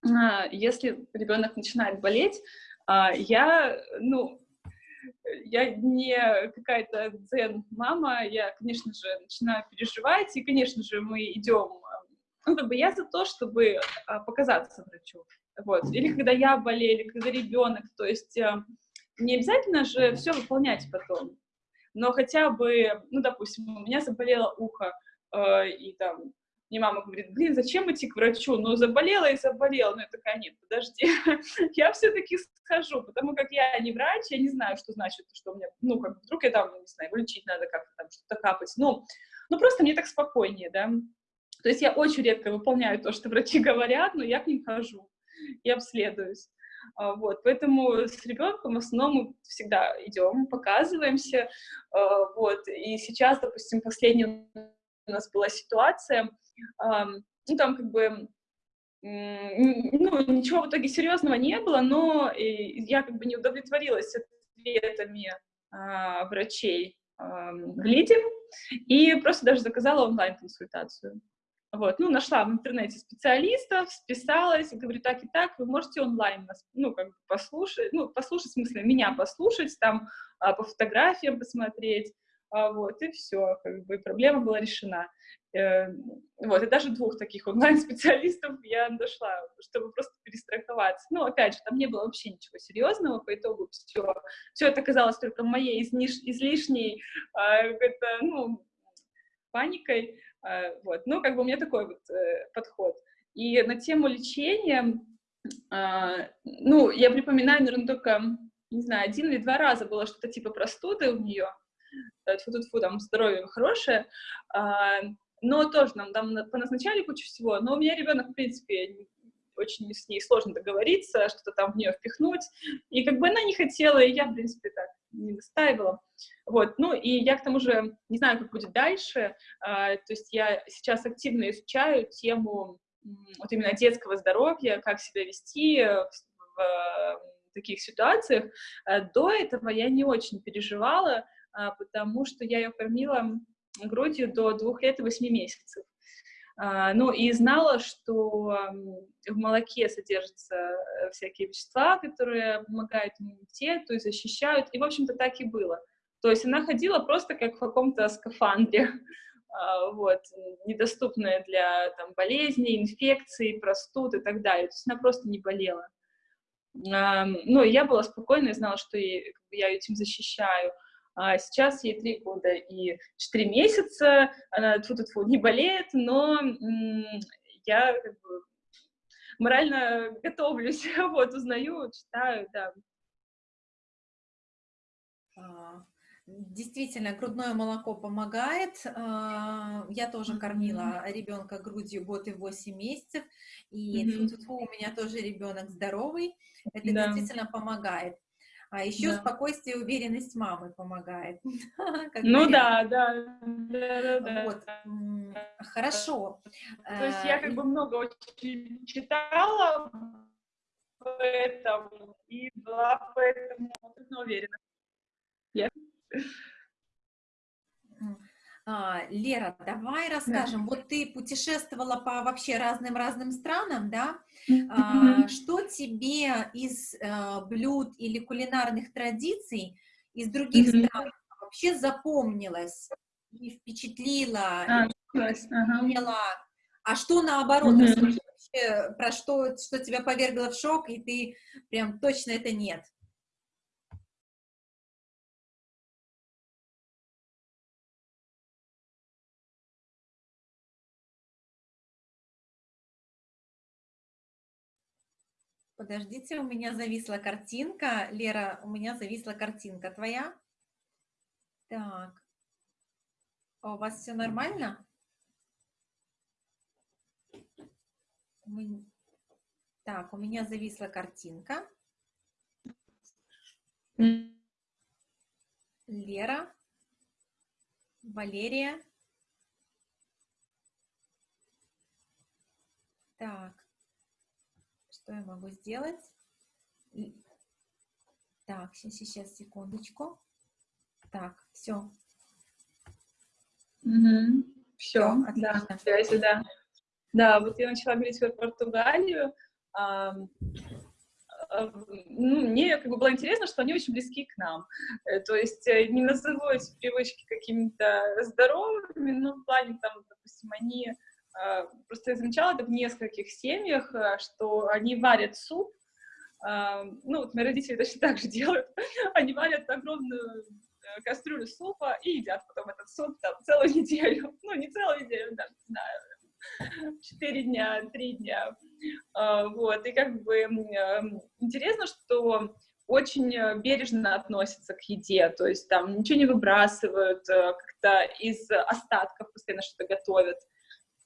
А, если ребенок начинает болеть, а, я, ну, я не какая-то дзен-мама, я, конечно же, начинаю переживать, и, конечно же, мы идем ну, как бы я за то, чтобы а, показаться врачу. Вот. Или когда я болею, или когда ребенок. То есть не обязательно же все выполнять потом. Но хотя бы, ну, допустим, у меня заболело ухо, и там мне мама говорит, блин, зачем идти к врачу? Ну, заболела и заболела. Ну, я такая, нет, подожди, я все-таки схожу, потому как я не врач, я не знаю, что значит, что у меня, ну, как вдруг я там, не знаю, лечить надо как-то там, что-то капать. Ну, ну, просто мне так спокойнее, да. То есть я очень редко выполняю то, что врачи говорят, но я к ним хожу и обследуюсь. А, вот, поэтому с ребенком в основном мы всегда идем, показываемся, а, вот, и сейчас, допустим, последняя у нас была ситуация, ну, там как бы, ну, ничего в итоге серьезного не было, но я как бы не удовлетворилась ответами а, врачей в ЛИДе и просто даже заказала онлайн-консультацию. Вот, ну, нашла в интернете специалистов, списалась, говорю, так и так, вы можете онлайн нас, ну, как бы послушать, ну, послушать, в смысле, меня послушать, там, а, по фотографиям посмотреть, а, вот, и все, как бы, проблема была решена. Э, вот, и даже двух таких онлайн-специалистов я нашла, чтобы просто перестраховаться. Ну, опять же, там не было вообще ничего серьезного, по итогу все, все это казалось только моей изниш, излишней, э, это, ну, паникой, а, вот. Ну, как бы у меня такой вот э, подход. И на тему лечения, ну, я припоминаю, наверное, только, не знаю, один или два раза было что-то типа простуды у нее, тьфу -тьфу -тьфу, там здоровье хорошее, э, но тоже нам там поназначали кучу всего, но у меня ребенок, в принципе, очень с ней сложно договориться, что-то там в нее впихнуть, и как бы она не хотела, и я, в принципе, так не настаивала. Вот, ну и я к тому же не знаю, как будет дальше, а, то есть я сейчас активно изучаю тему вот именно детского здоровья, как себя вести в, в таких ситуациях. До этого я не очень переживала, потому что я ее кормила грудью до двух лет и восьми месяцев. А, ну, и знала, что в молоке содержатся э, всякие вещества, которые помогают иммунитету и защищают, и, в общем-то, так и было. То есть она ходила просто как в каком-то скафандре, а, вот, недоступная для там, болезней, инфекций, простуд и так далее. То есть она просто не болела. Ну, я была спокойна и знала, что я этим защищаю. А сейчас ей три года и четыре месяца, она тьфу -тьфу не болеет, но я как бы морально готовлюсь, вот, узнаю, читаю, да. А, действительно, грудное молоко помогает. А, я тоже кормила ребенка грудью год и 8 месяцев, и mm -hmm. у меня тоже ребенок здоровый. Это да. действительно помогает. А еще да. спокойствие и уверенность мамы помогает. Ну да, да, да, да. Вот. Хорошо. То есть я как э, бы много очень читала поэтому и была поэтому уверена. А, Лера, давай расскажем. Да. Вот ты путешествовала по вообще разным-разным странам, да? А, что тебе из а, блюд или кулинарных традиций из других стран вообще запомнилось и впечатлило, а, и ага. а что наоборот, вообще, про что, что тебя повергло в шок, и ты прям точно это нет? Подождите, у меня зависла картинка. Лера, у меня зависла картинка твоя. Так. А у вас все нормально? Так, у меня зависла картинка. Лера, Валерия. Так. Что я могу сделать? Так, сейчас, сейчас, секундочку. Так, все. Угу. Все, да, связи, да. Да, вот я начала говорить про Португалию. А, а, ну, мне как бы было интересно, что они очень близки к нам. Э, то есть э, не назову эти привычки какими-то здоровыми, но в плане, там, допустим, они просто я замечала это в нескольких семьях, а, что они варят суп, а, ну, вот мои родители точно так же делают, они варят огромную э, кастрюлю супа и едят потом этот суп там целую неделю, ну, не целую неделю, да, не знаю, четыре дня, три дня, вот, и как бы интересно, что очень бережно относятся к еде, то есть там ничего не выбрасывают, э, как-то из остатков постоянно что-то готовят,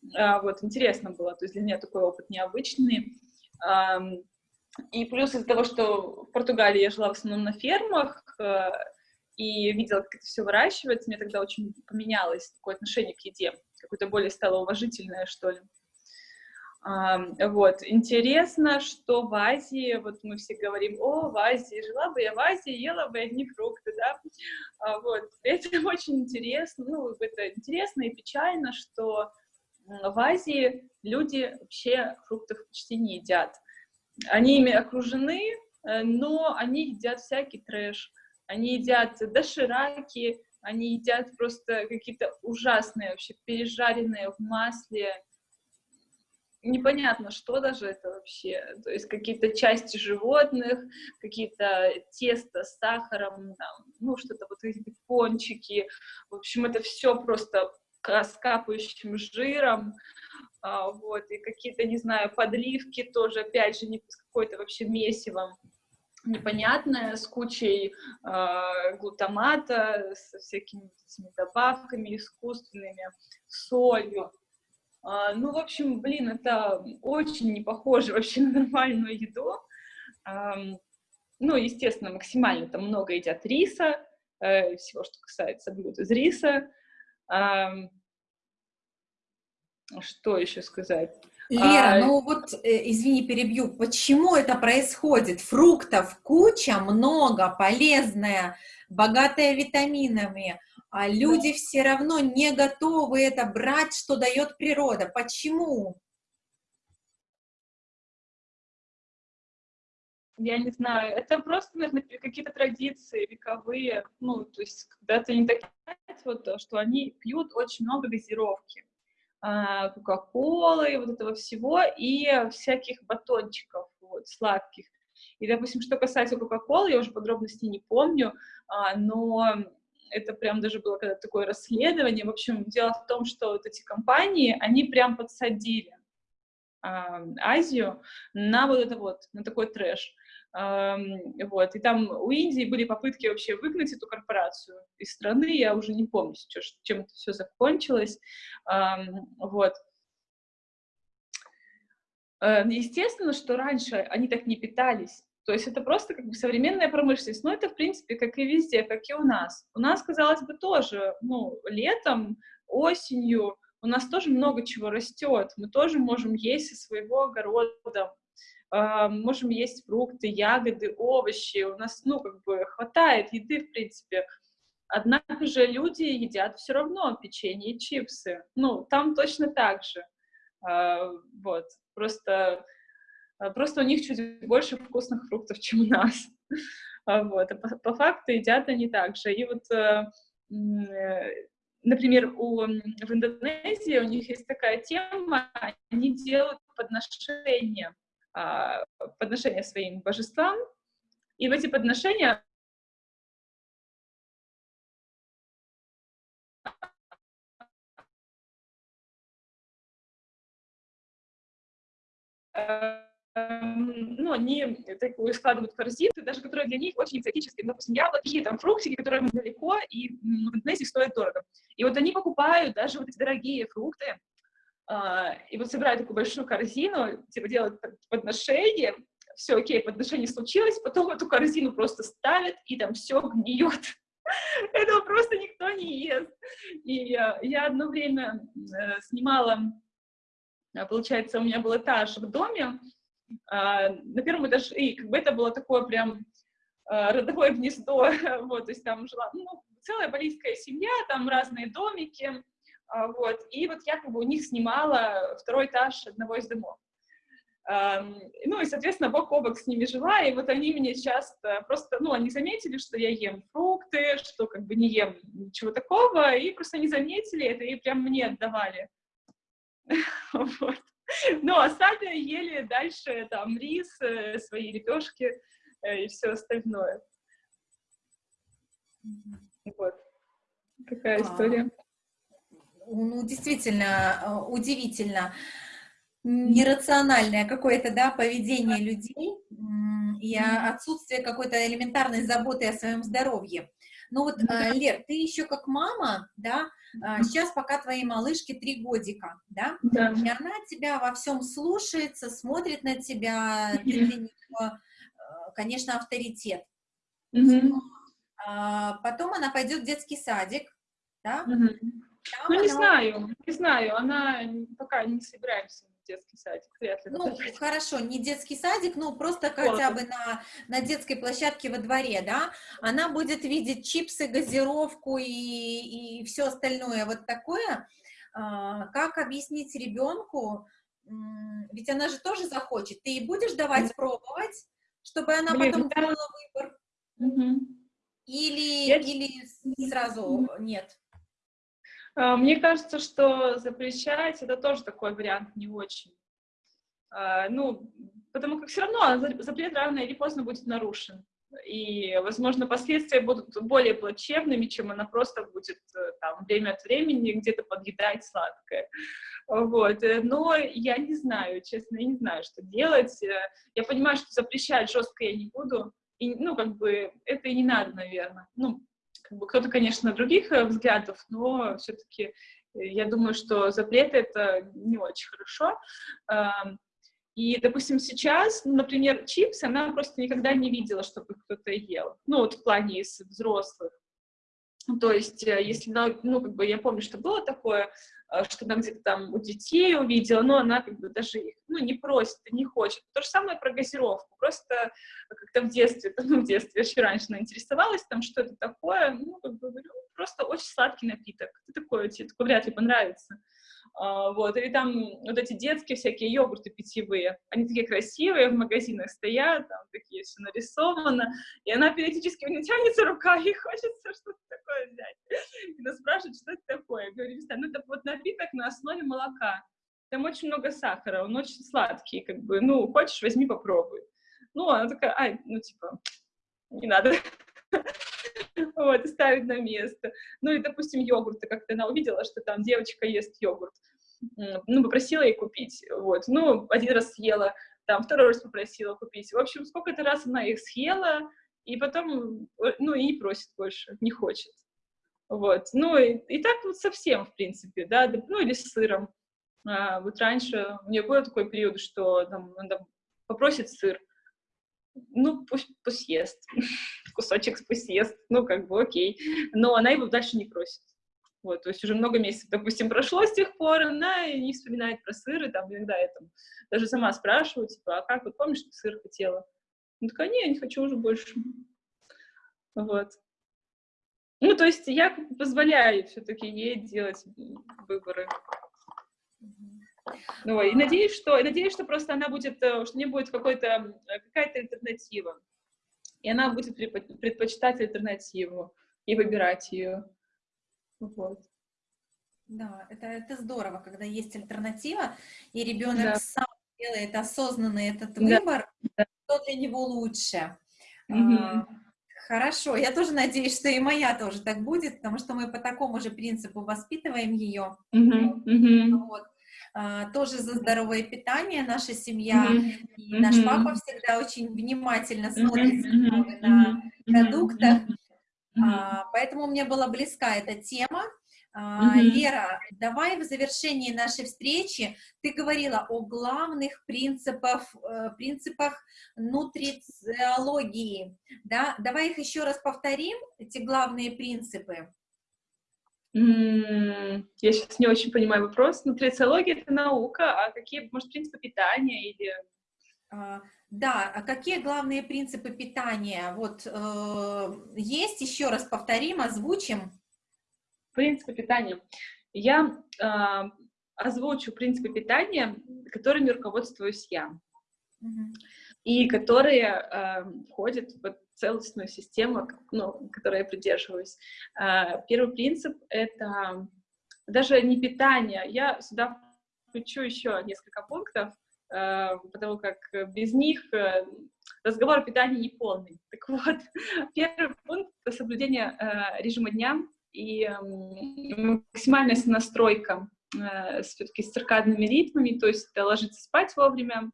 вот, интересно было, то есть для меня такой опыт необычный. И плюс из-за того, что в Португалии я жила в основном на фермах э, и видела, как это все выращивается, мне тогда очень поменялось такое отношение к еде, какое-то более стало уважительное, что ли. Вот, интересно, что в Азии, вот мы все говорим, о, в Азии, жила бы я в Азии, ела бы одни фрукты, да, а, вот, это очень интересно, ну, это интересно и печально, что в Азии люди вообще фруктов почти не едят. Они ими окружены, э, но они едят всякий трэш. Они едят дошираки, они едят просто какие-то ужасные, вообще пережаренные в масле, непонятно, что даже это вообще, то есть какие-то части животных, какие-то тесто с сахаром, ну, что-то вот эти пончики, в общем, это все просто с капающим жиром, а, вот, и какие-то, не знаю, подливки тоже, опять же, не с какой-то вообще месивом непонятное, с кучей э, глутамата, со всякими добавками искусственными, солью. Э, ну, в общем, блин, это очень не похоже вообще на нормальную еду. Э, ну, естественно, максимально там много едят риса, э, всего, что касается блюд из риса. Что еще сказать? Лера, а... ну вот, э, извини, перебью, почему это происходит? Фруктов куча, много, полезное, богатое витаминами, а люди да. все равно не готовы это брать, что дает природа. Почему? Я не знаю, это просто, наверное, какие-то традиции вековые, ну, то есть когда-то не так, вот, что они пьют очень много газировки а, кока-колы, вот этого всего, и всяких батончиков вот, сладких. И, допустим, что касается кока-колы, я уже подробностей не помню, а, но это прям даже было когда такое расследование. В общем, дело в том, что вот эти компании, они прям подсадили а, Азию на вот это вот, на такой трэш. Вот, и там у Индии были попытки вообще выгнать эту корпорацию из страны, я уже не помню, чем это все закончилось, вот. Э, естественно, что раньше они так не питались, то есть это просто как бы современная промышленность, но это, в принципе, как и везде, как и у нас. У нас, казалось бы, тоже, ну, летом, осенью, у нас тоже много чего растет, мы тоже можем есть из своего огорода, можем есть фрукты, ягоды, овощи, у нас, ну, как бы хватает еды, в принципе. Однако же люди едят все равно печенье и чипсы. Ну, там точно так же. А, вот, просто, а, просто у них чуть больше вкусных фруктов, чем у нас. Вот, а по, по факту едят они так же. И вот, э, э, например, у, в Индонезии у них есть такая тема, они делают подношения а, подношения своим божествам, и в эти подношения ну, они такую складывают корзины, даже которые для них очень экзотические, допустим, яблоки, там, фруктики, которые далеко, и в Индонезии стоят дорого. И вот они покупают даже вот эти дорогие фрукты, а, и вот собирают такую большую корзину, типа делают подношение, все, окей, подношение случилось, потом эту корзину просто ставят, и там все гниет. Этого просто никто не ест. И я одно время э, снимала, а, получается, у меня был этаж в доме, а, на первом этаже, и как бы это было такое прям родовое гнездо, вот, то есть там жила, ну, целая балийская семья, там разные домики, а, вот, и вот я как бы у них снимала второй этаж одного из домов. Ну и, соответственно, бок о бок с ними жила, и вот они мне часто просто, ну, они заметили, что я ем фрукты, что как бы не ем ничего такого, и просто не заметили это, и прям мне отдавали. Вот. Ну, а сами ели дальше там рис, э, свои лепешки э, и все остальное. Вот. Такая история ну, действительно э, удивительно нерациональное какое-то, да, поведение людей и отсутствие какой-то элементарной заботы о своем здоровье. Ну вот, э, Лер, ты еще как мама, да, сейчас пока твоей малышке три годика, да, да. и она тебя во всем слушается, смотрит на тебя, ты для нее, э, конечно, авторитет. Mm Потом она пойдет в детский садик, да, mm ну, не она... знаю, не знаю, она пока не собираемся в детский садик, вряд ли. Ну, хорошо, не детский садик, ну, просто хотя бы на, на детской площадке во дворе, да, она будет видеть чипсы, газировку и, и все остальное вот такое. А, как объяснить ребенку, ведь она же тоже захочет, ты ей будешь давать пробовать, чтобы она Блин, потом да. делала выбор? Угу. Или, Я... или сразу нет? А, мне кажется, что запрещать это тоже такой вариант не очень. А, ну, потому как все равно запрет рано или поздно будет нарушен. И, возможно, последствия будут более плачевными, чем она просто будет э, там время от времени где-то подъедать сладкое. Вот. Э, но я не знаю, честно, я не знаю, что делать. Э, я понимаю, что запрещать жестко я не буду. И, ну, как бы, это и не надо, наверное. Ну, как бы кто-то, конечно, других э, взглядов, но все-таки э, я думаю, что запреты — это не очень хорошо. И, допустим, сейчас, ну, например, чипсы она просто никогда не видела, чтобы кто-то ел. Ну, вот в плане из взрослых. То есть, э, если, ну, как бы, я помню, что было такое, э, что она где-то там у детей увидела, но она как бы даже их, ну, не просит, не хочет. То же самое про газировку. Просто как-то в детстве, ну, в детстве, еще раньше она интересовалась, там, что это такое, ну, как бы, говорю, просто очень сладкий напиток. Это такое, тебе такое вряд ли понравится. А, вот, или там вот эти детские всякие йогурты питьевые, они такие красивые, в магазинах стоят, там такие все нарисовано, и она периодически у нее тянется рука, и хочется что-то такое взять. И она спрашивает, что это такое. Я говорю, ну это вот напиток на основе молока, там очень много сахара, он очень сладкий, как бы, ну, хочешь, возьми, попробуй. Ну, она такая, ай, ну, типа, не надо. вот, и ставить на место. Ну, и, допустим, йогурты, как-то она увидела, что там девочка ест йогурт, ну, попросила ей купить, вот, ну, один раз съела, там, второй раз попросила купить, в общем, сколько-то раз она их съела, и потом, э, ну, и не просит больше, не хочет, вот, ну, и, и так вот совсем, в принципе, да, ну, или с сыром, а, вот раньше у нее был такой период, что там, она попросит сыр, ну, пусть, пусть ест, кусочек пусть ест, ну, как бы окей, но она его дальше не просит. Вот, то есть уже много месяцев, допустим, прошло с тех пор, она не вспоминает про сыр, и там иногда я там даже сама спрашиваю, типа, а как, вот помнишь, ты сыр хотела? Ну, такая, не, я не хочу уже больше. Вот. Ну, то есть я позволяю все-таки ей делать выборы. Ну, и надеюсь, что, и надеюсь, что просто она будет, э, что не будет какой-то, какая-то альтернатива. И она будет предпочитать альтернативу и выбирать ее. Вот. Да, это, это здорово, когда есть альтернатива, и ребенок да. сам делает осознанный этот выбор, да. что для него лучше. Угу. А, хорошо, я тоже надеюсь, что и моя тоже так будет, потому что мы по такому же принципу воспитываем ее. Угу. Вот. А, тоже за здоровое питание наша семья, mm -hmm. и наш mm -hmm. папа всегда очень внимательно смотрит mm -hmm. на продуктах, а, поэтому мне была близка эта тема. А. Лера, давай в завершении нашей встречи, ты говорила о главных принципах, э, принципах нутрициологии, да? Давай их еще раз повторим, эти главные принципы. Я сейчас не очень понимаю вопрос. Нутрициология — это наука, а какие, может, принципы питания или... А, да, а какие главные принципы питания? Вот э, есть, еще раз повторим, озвучим. Принципы питания. Я э, озвучу принципы питания, которыми руководствуюсь я. Угу. И которые э, входят в целостную систему, ну, которой я придерживаюсь. А, первый принцип — это даже не питание. Я сюда включу еще несколько пунктов, а, потому как без них э, разговор о питании не полный. Так вот, первый пункт — это соблюдение э, режима дня и максимальная настройка э, все-таки с циркадными ритмами, то есть ложиться спать вовремя,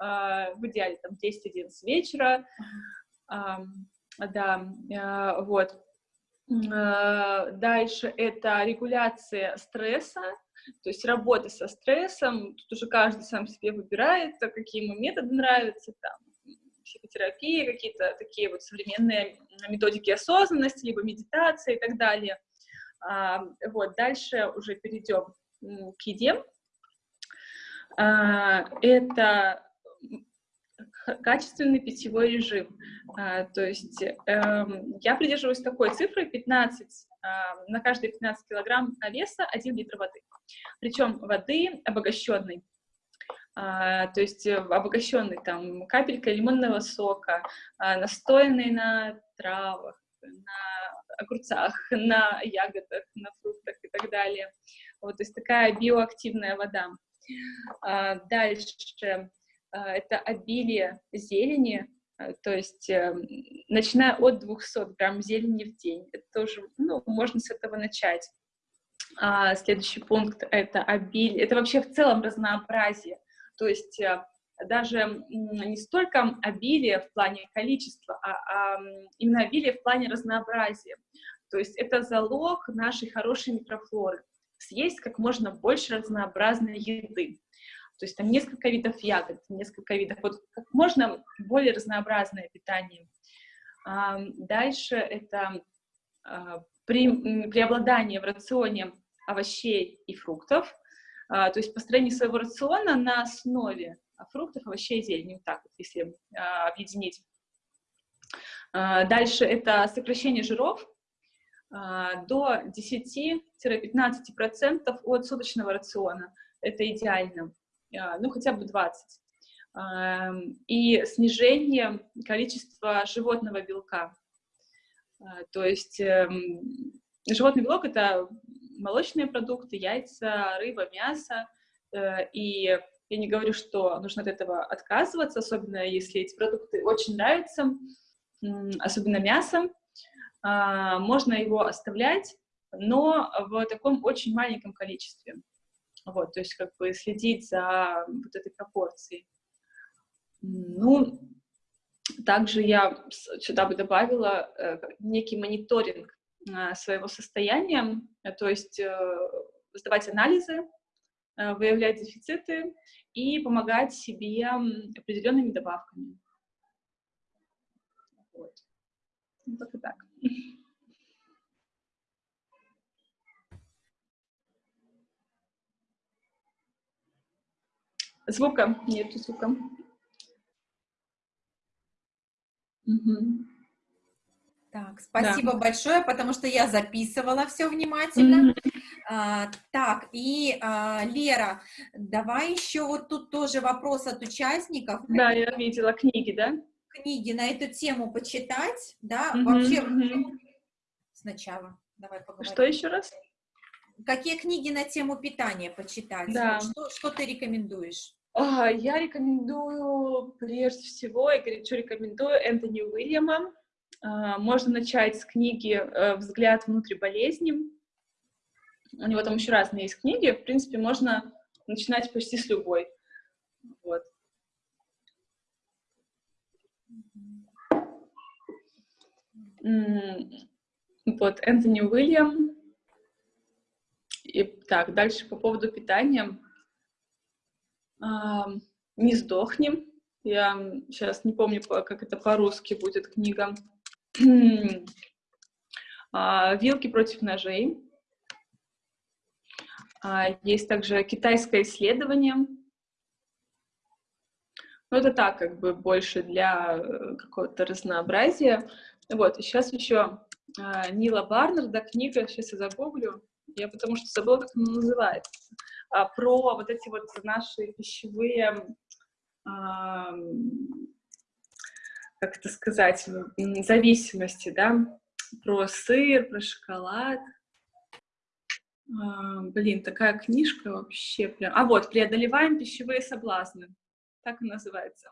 в идеале там 10-11 вечера, да, а, вот. А, дальше это регуляция стресса, то есть работа со стрессом. Тут уже каждый сам себе выбирает, какие ему методы нравятся, там, психотерапия, какие-то такие вот современные методики осознанности, либо медитации и так далее. А, вот, дальше уже перейдем к еде. Это качественный питьевой режим. А, то есть э, я придерживаюсь такой цифры 15, э, на каждые 15 килограмм веса 1 литр воды. Причем воды обогащенной. А, то есть обогащенный там капелькой лимонного сока, а, на травах, на огурцах, на ягодах, на фруктах и так далее. Вот, то есть такая биоактивная вода. А, дальше а, это обилие зелени, а, то есть эм, начиная от 200 грамм зелени в день. Это тоже, ну, можно с этого начать. А следующий пункт — это обилие, это вообще в целом разнообразие, то есть э, даже не столько обилие в плане количества, а, а именно обилие в плане разнообразия. То есть это залог нашей хорошей микрофлоры. Съесть как можно больше разнообразной еды. То есть там несколько видов ягод, несколько видов, вот как можно более разнообразное питание. Дальше это а, при, преобладание в рационе овощей и фруктов, а, то есть построение своего рациона на основе фруктов, овощей и зелени, вот так вот, если а, объединить. А, дальше это сокращение жиров до 10-15% от суточного рациона. Это идеально, ну хотя бы 20. И снижение количества животного белка. То есть эм, животный белок — это молочные продукты, яйца, рыба, мясо. Э, и я не говорю, что нужно от этого отказываться, особенно если эти продукты очень нравятся, особенно мясо. А, можно его оставлять, но в таком очень маленьком количестве. Вот, то есть как бы следить за вот этой пропорцией. Ну, также я сюда бы добавила э, некий мониторинг а, своего состояния, э, то есть э, сдавать анализы, э, выявлять дефициты и помогать себе определенными добавками. Вот. Ну, так и так. Звука? Нету звука. Угу. Так, спасибо да. большое, потому что я записывала все внимательно. Mm-hmm. А, так, и а, Лера, давай еще вот тут тоже вопрос от участников. Да, я видела книги, да? Книги на эту тему почитать, да, mm-hmm. вообще mm-hmm. сначала. Давай поговорим. Что еще раз? Какие книги на тему питания почитать? Да. Что, что ты рекомендуешь? А, я рекомендую, прежде всего, я горячо рекомендую Энтони Уильяма а, можно начать с книги э, «Взгляд внутрь болезни». У него там еще разные есть книги. В принципе, можно начинать почти с любой. Вот. Вот, Энтони Уильям. И так, дальше по поводу питания. А, «Не сдохнем». Я сейчас не помню, как это по-русски будет книга. А, вилки против ножей. А, есть также китайское исследование. Ну, это так, как бы больше для э, какого-то разнообразия. Вот, и сейчас еще а, Нила Барнарда книга, сейчас я загуглю, я потому что забыла, как она называется, про вот эти вот наши пищевые как это сказать, зависимости, да, про сыр, про шоколад. А, блин, такая книжка вообще прям... А вот, «Преодолеваем пищевые соблазны». Так и называется.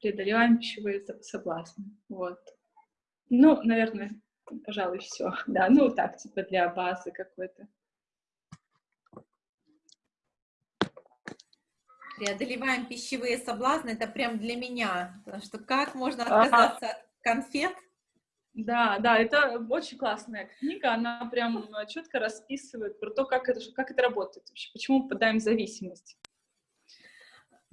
«Преодолеваем пищевые соблазны». Вот. Ну, наверное, пожалуй, все. Да, ну так, типа для базы какой-то. преодолеваем пищевые соблазны, это прям для меня, потому что как можно отказаться ага. от конфет? Да, да, это очень классная книга, она прям четко расписывает про то, как это, как это работает вообще, почему мы попадаем в зависимость.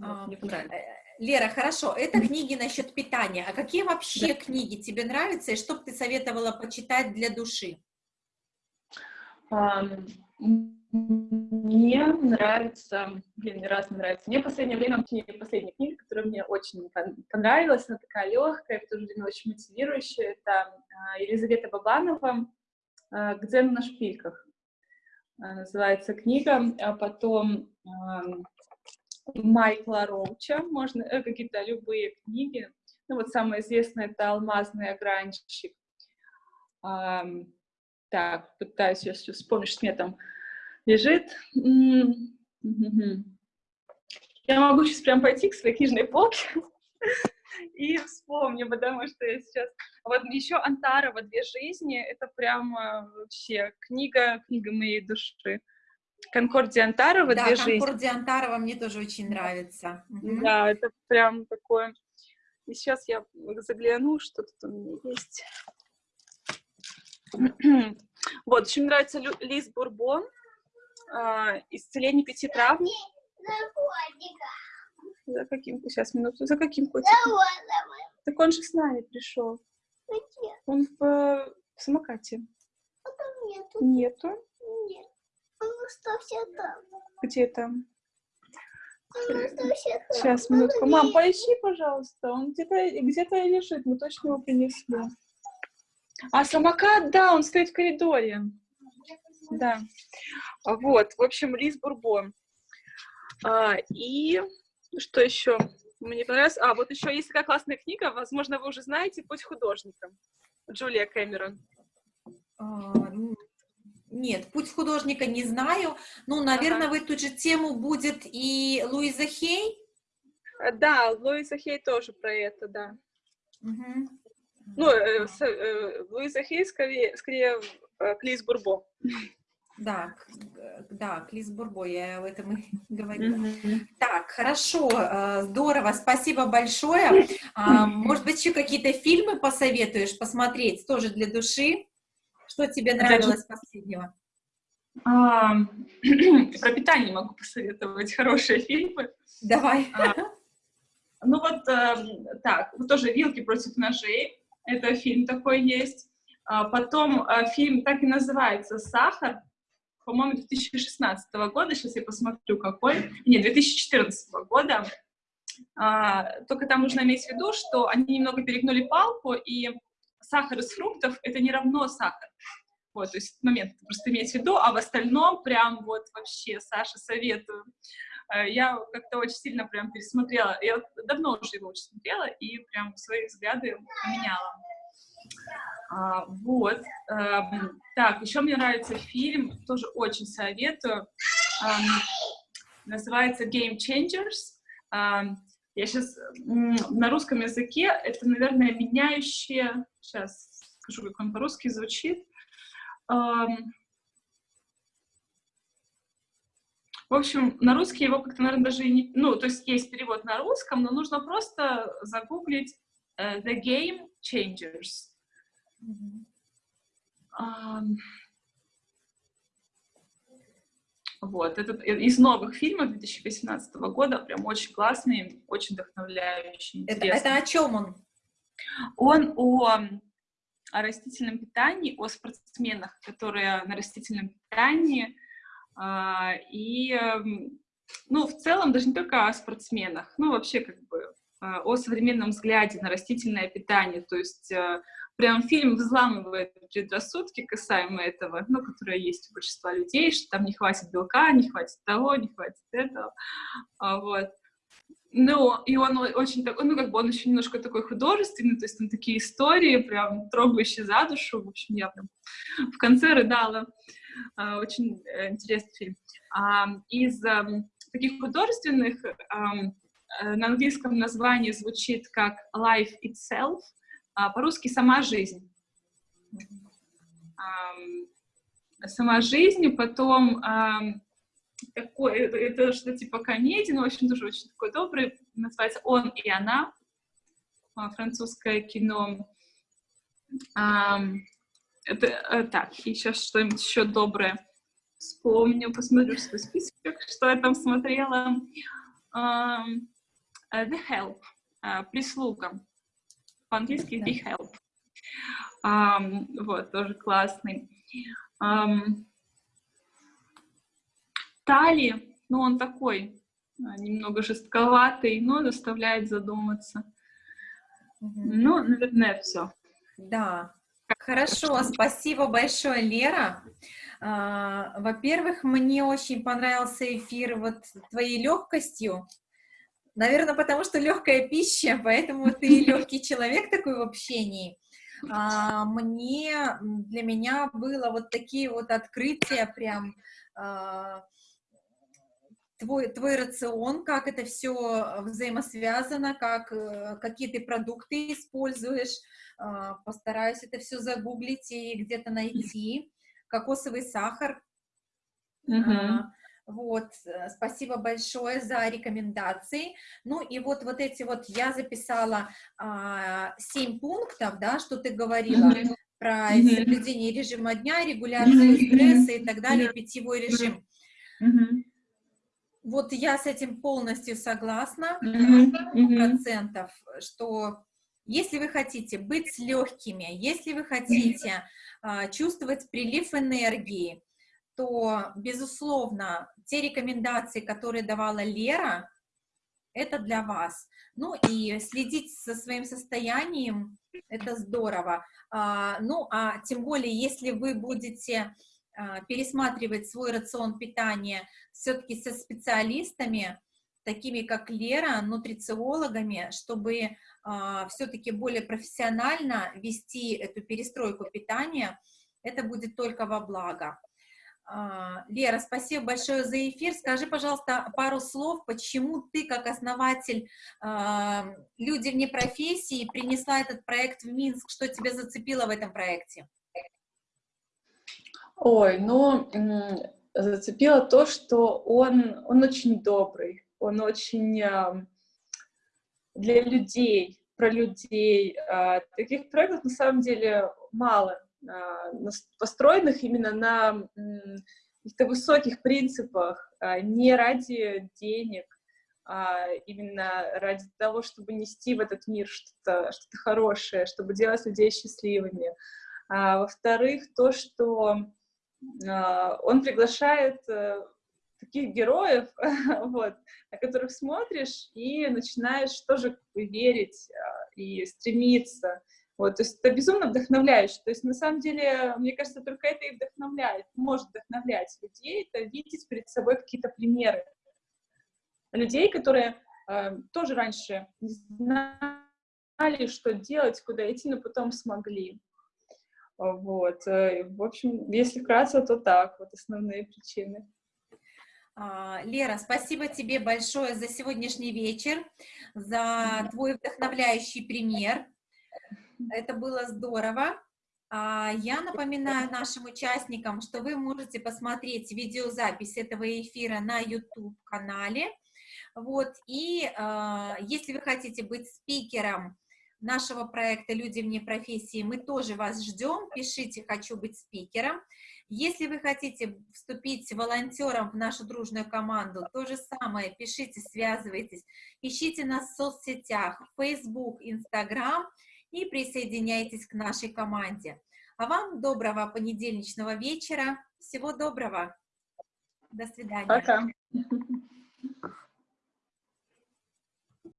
А, мне понравилось. Лера, хорошо, это книги насчет питания. А какие вообще да. книги тебе нравятся и что бы ты советовала почитать для души? Мне нравится, блин, мне раз нравится. Мне в последнее время, последняя книга, которая мне очень понравилась, она такая легкая, в то же время очень мотивирующая, это а, Елизавета Бабанова а, «К дзену на шпильках». А, называется книга, а потом Майкла Роуча, можно, э, какие-то любые книги. Ну вот самая известная это «Алмазный огранщик». Так, пытаюсь сейчас вспомнить, что мне там лежит. Я могу сейчас прям пойти к своей книжной полке и вспомню, потому что я сейчас... Вот еще Антарова «Две жизни» — это прям вообще книга, книга моей души. Конкордия Антарова да, «Две жизни». Да, Конкордия Антарова мне тоже очень нравится. Да, это прям такое... И сейчас я загляну, что тут у меня есть. вот, очень нравится Лиз Бурбон э, исцеление пяти травм. За каким? Сейчас, минуту. За каким котиком? Так он же с нами пришел. Где? Он в, в самокате. А там нету. Нету. Там. Где там? Там. Сейчас, минутку. Мам, где? поищи, пожалуйста. Он где-то где-то лежит, мы точно его принесли. А самокат, да, он стоит в коридоре. Да. А Вот, в общем, Лиз Бурбон. А, и что еще? Мне понравилось. А, вот еще есть такая классная книга, возможно, вы уже знаете, «Путь художника». Джулия Кэмерон. А, н- Нет, путь художника не знаю. Ну, наверное, в эту же тему будет и Луиза Хей. А, Да, Луиза Хей тоже про это, да. Мгм. Ну, э, с- э, Луиза Хей скорее, скорее э, к Лиз Бурбо. Да, да, Клис Бурбо, я об этом и говорила. Так, хорошо, э, здорово, спасибо большое. А, Может быть, еще какие-то фильмы посоветуешь посмотреть, тоже для души? Что тебе Опять нравилось последнего? А, про питание могу посоветовать хорошие фильмы. Давай. Ну вот эм, так, вот тоже «Вилки против ножей». Это фильм такой есть. А потом э, фильм так и называется «Сахар». По-моему, 2016 года. Сейчас я посмотрю, какой. Нет, 2014 года. А, только там нужно иметь в виду, что они немного перегнули палку, и сахар из фруктов — это не равно сахар. Вот, то есть момент просто иметь в виду, а в остальном прям вот вообще, Саша, советую. Э, Я как-то очень сильно прям пересмотрела, я давно уже его очень смотрела, и прям свои взгляды поменяла. А, вот. эм, так, еще мне нравится фильм, тоже очень советую. Эм, называется Game Changers. Я сейчас на русском языке, это, наверное, меняющее... Сейчас скажу, как он по-русски звучит. В общем, на русский его как-то, наверное, даже и не... Ну, то есть есть перевод на русском, но нужно просто загуглить э, The Game Changers. Ам, Вот, этот и- из новых фильмов 2018 года, прям очень классный, очень вдохновляющий, Это, интересный. это о чем он? Он о, о растительном питании, о спортсменах, которые на растительном питании, а, и, эм, ну, в целом, даже не только о спортсменах, ну, вообще, как бы, а, о современном взгляде на растительное питание, то есть э, прям фильм взламывает предрассудки касаемо этого, ну, которые есть у большинства людей, что там не хватит белка, не хватит того, не хватит этого, А, вот. Ну, и он очень такой, ну, как бы он еще немножко такой художественный, то есть там такие истории, прям трогающие за душу, в общем, я прям в конце рыдала. А, Очень э, интересный фильм. А, Из ам, таких художественных э, на английском название звучит как Life Itself, а по-русски «Сама жизнь». Ам, Сама жизнь, потом ам, такой, это, что-то типа комедии, но, общем, тоже очень такой добрый, называется «Он и она», а, французское кино. Это, э, так, и сейчас что-нибудь еще доброе вспомню, посмотрю свой список, что я там смотрела. Э, The Help, э, прислуга. По-английски The Help. Ам, вот, тоже классный. Ам, Тали, ну, он такой, а, немного жестковатый, но заставляет задуматься. Мгм. Ну, наверное, все. Да, хорошо, спасибо большое, Лера. А, Во-первых, мне очень понравился эфир вот твоей легкостью. Наверное, потому что легкая пища, поэтому ты легкий человек такой в общении. А, Мне, для меня было вот такие вот открытия прям а, твой, твой рацион, как это все взаимосвязано, как, э, какие ты продукты используешь, а, постараюсь это все загуглить и где-то найти. Кокосовый сахар. А, Вот, э, спасибо большое за рекомендации. Ну и вот, вот эти вот, я записала а, семь пунктов, да, что ты говорила Мгм. про Мгм. соблюдение режима дня, регуляцию Мгм. стресса и так далее, питьевой режим. Мгм. Вот я с этим полностью согласна, Мгм. Мгм. процентов, что Если вы хотите быть легкими, если вы хотите а, чувствовать прилив энергии, то, безусловно, те рекомендации, которые давала Лера, это для вас. Ну и следить со своим состоянием, это здорово. А, ну, а тем более, если вы будете а, пересматривать свой рацион питания все-таки со специалистами, такими как Лера, нутрициологами, чтобы а, все-таки более профессионально вести эту перестройку питания, это будет только во благо. А, Лера, спасибо большое за эфир. Скажи, пожалуйста, пару слов, почему ты, как основатель а, «Люди вне профессии», принесла этот проект в Минск, что тебя зацепило в этом проекте? Ой, ну, зацепило то, что он, он очень добрый, он очень для людей, про людей. А, таких проектов на самом деле мало, а, построенных именно на каких-то высоких принципах, а, не ради денег, а именно ради того, чтобы нести в этот мир что-то что, -то, хорошее, чтобы делать людей счастливыми. А, Во-вторых, то, что а, он приглашает э, таких героев, вот, на которых смотришь и начинаешь тоже верить а, и стремиться. Вот, то есть это безумно вдохновляюще. То есть на самом деле, мне кажется, только это и вдохновляет, может вдохновлять людей, это видеть перед собой какие-то примеры людей, которые э, тоже раньше не знали, что делать, куда идти, но потом смогли. Вот. Э, в общем, если вкратце, то так, вот основные причины. А, Лера, спасибо тебе большое за сегодняшний вечер, за твой вдохновляющий пример. Это было здорово. А, я напоминаю нашим участникам, что вы можете посмотреть видеозапись этого эфира на YouTube-канале. Вот, и э, если вы хотите быть спикером нашего проекта «Люди вне профессии», мы тоже вас ждем. Пишите «Хочу быть спикером». Если вы хотите вступить волонтером в нашу дружную команду, то же самое, пишите, связывайтесь, ищите нас в соцсетях, Facebook, Instagram и присоединяйтесь к нашей команде. А вам доброго понедельничного вечера, всего доброго, до свидания. Пока.